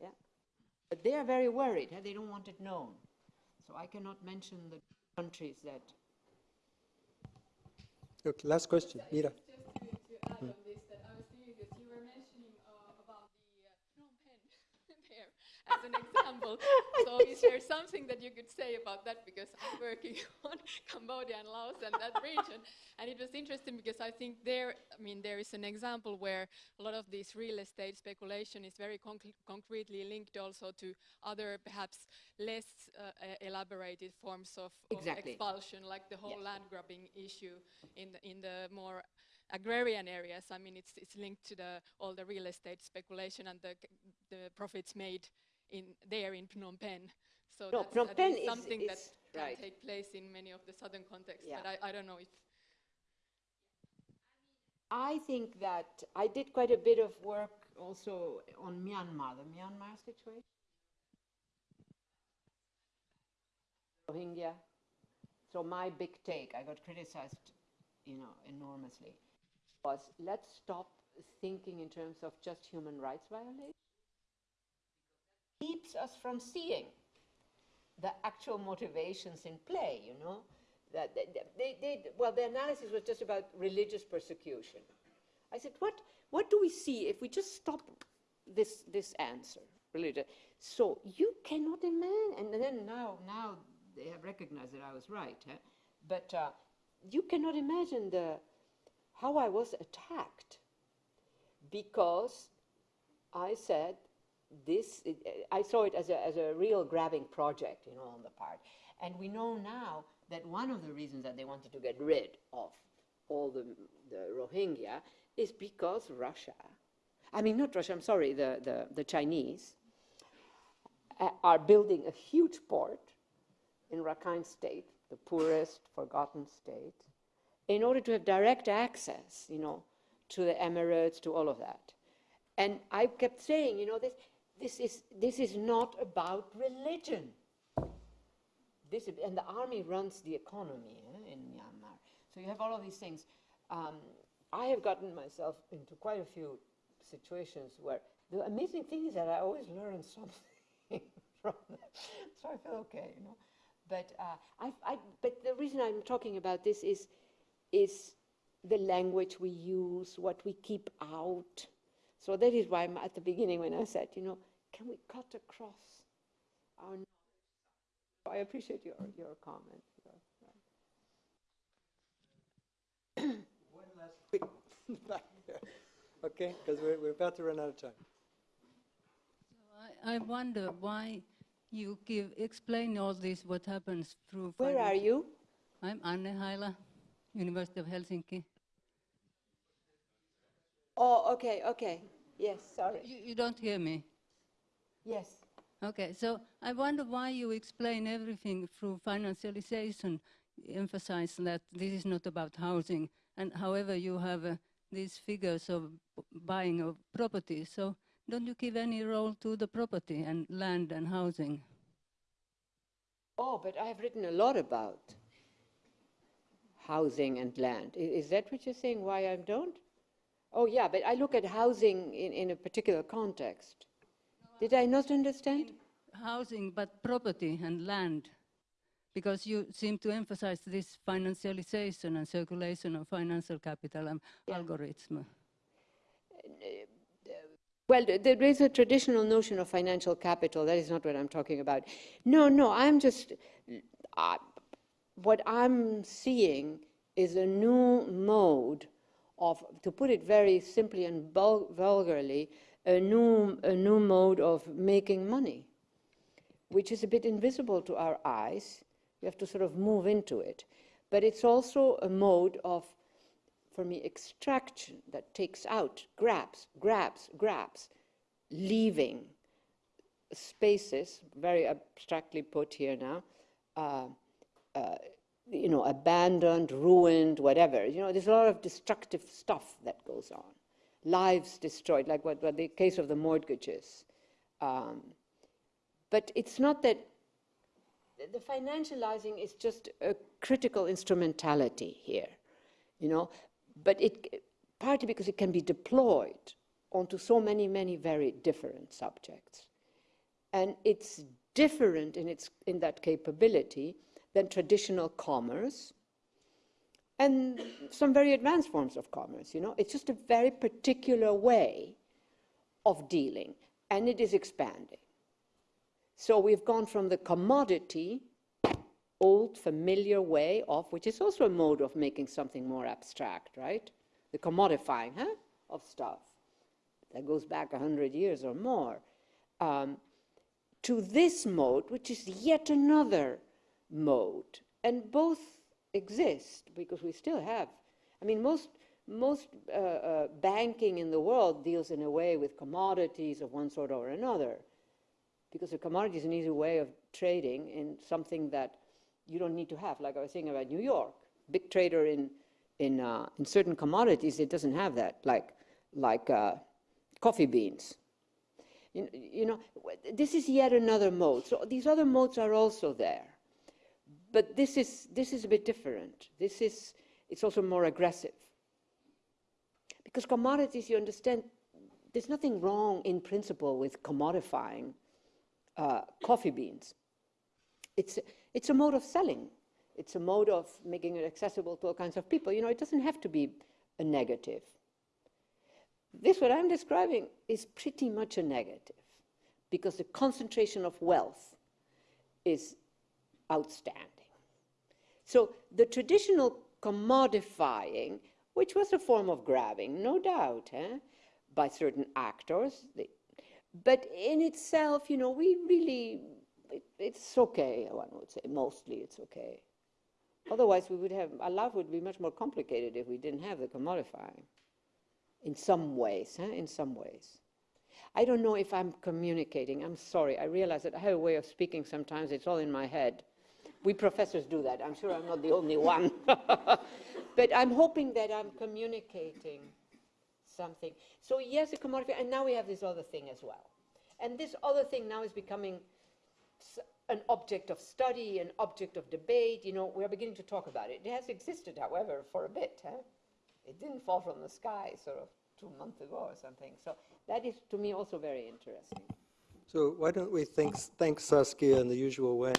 yeah. But they are very worried. huh? They don't want it known. So I cannot mention the countries that. Okay, last question, Mira. Just to, to add on this, that I was thinking because you were mentioning uh, about the uh, Phnom Penh there as an example. so is there something that you could say about that? Because I'm working on Cambodia and Laos and that region, and it was interesting because I think there, I mean, there is an example where a lot of this real estate speculation is very concre- concretely linked also to other perhaps less uh, elaborated forms of, of expulsion, like the whole Yes. land grabbing issue in the, in the more agrarian areas. I mean, it's, it's linked to the, all the real estate speculation and the, the profits made in there in Phnom Penh. So No, that's Phnom at Penh least is- something that is- can take place in many of the southern contexts. Yeah. But I, I don't know if I think that I did quite a bit of work also on Myanmar, the Myanmar situation. Rohingya. So my big take, I got criticized, you know, enormously, was let's stop thinking in terms of just human rights violations. Keeps us from seeing the actual motivations in play, you know. That they, they, they, well, the analysis was just about religious persecution. I said, what, what do we see if we just stop this, this answer, religion? So you cannot imagine, and then now, now they have recognized that I was right, huh? but uh, you cannot imagine the, how I was attacked because I said this, I saw it as a, as a real grabbing project, you know, on the part. And we know now that one of the reasons that they wanted to get rid of all the, the Rohingya is because Russia, I mean, not Russia, I'm sorry, the, the, the Chinese, uh, are building a huge port in Rakhine State, the poorest, forgotten state, in order to have direct access, you know, to the Emirates, to all of that. And I kept saying, you know, this, this, is, this is not about religion. This, is- and the army runs the economy eh, in Myanmar. So you have all of these things. Um, I have gotten myself into quite a few situations where the amazing thing is that I always learn something from them. So I feel okay, you know. But, uh, I, I, but the reason I'm talking about this is, is the language we use, what we keep out. So that is why I'm at the beginning when I said, you know, can we cut across our knowledge? I appreciate your, your comment. One last quick. Okay, because we're, we're about to run out of time. I, I wonder why you give explain all this what happens through. Where are you? I'm Anne Haila, University of Helsinki. Oh, okay, okay. Yes, sorry. You, you don't hear me. Yes. Okay, so I wonder why you explain everything through financialization, emphasize that this is not about housing, and however you have uh, these figures of buying of property, so don't you give any role to the property and land and housing? Oh, but I have written a lot about housing and land. Is that what you're saying, why I don't? Oh, yeah, but I look at housing in, in a particular context. Did I not understand? Housing, but property and land, because you seem to emphasize this financialization and circulation of financial capital and algorithm. Well, there is a traditional notion of financial capital. That is not what I'm talking about. No, no, I'm just. Uh, what I'm seeing is a new mode of, to put it very simply and vulgarly, a new, a new mode of making money, which is a bit invisible to our eyes. We have to sort of move into it. But it's also a mode of for me, extraction that takes out, grabs, grabs, grabs, leaving spaces, very abstractly put here now, uh, uh, you know, abandoned, ruined, whatever. You know, there's a lot of destructive stuff that goes on. Lives destroyed, like what, what the case of the mortgages. Um, but it's not that the financializing is just a critical instrumentality here, you know, but it partly because it can be deployed onto so many, many very different subjects. And it's different in, its, in that capability than traditional commerce and some very advanced forms of commerce, you know. It's just a very particular way of dealing, and it is expanding. So we've gone from the commodity, old familiar way of, which is also a mode of making something more abstract, right? The commodifying huh, of stuff that goes back a hundred years or more, um, to this mode, which is yet another mode, and both exist because we still have. I mean, most most uh, uh, banking in the world deals in a way with commodities of one sort or another because a commodity is an easy way of trading in something that you don't need to have. Like I was saying about New York, big trader in in uh, in certain commodities, it doesn't have that, like like uh, coffee beans. You, you know, this is yet another mode. So these other modes are also there, but this is this is a bit different. This is it's also more aggressive because commodities, you understand, there's nothing wrong in principle with commodifying uh, coffee beans. It's, it's a mode of selling. It's a mode of making it accessible to all kinds of people. You know, it doesn't have to be a negative. This, what I'm describing, is pretty much a negative because the concentration of wealth is outstanding. So the traditional commodifying, which was a form of grabbing, no doubt, eh, by certain actors, they, but in itself, you know, we really, it, it's okay, one would say, mostly it's okay. Otherwise, we would have, our life would be much more complicated if we didn't have the commodifying. In some ways, in some ways. I don't know if I'm communicating. I'm sorry. I realize that I have a way of speaking sometimes. It's all in my head. We professors do that. I'm sure I'm not the only one. but I'm hoping that I'm communicating something. So yes, a commodity, and now we have this other thing as well. And this other thing now is becoming an object of study, an object of debate. You know, we are beginning to talk about it. It has existed, however, for a bit. Huh? It didn't fall from the sky sort of two months ago or something. So that is, to me, also very interesting. So why don't we thank, thank Saskia in the usual way?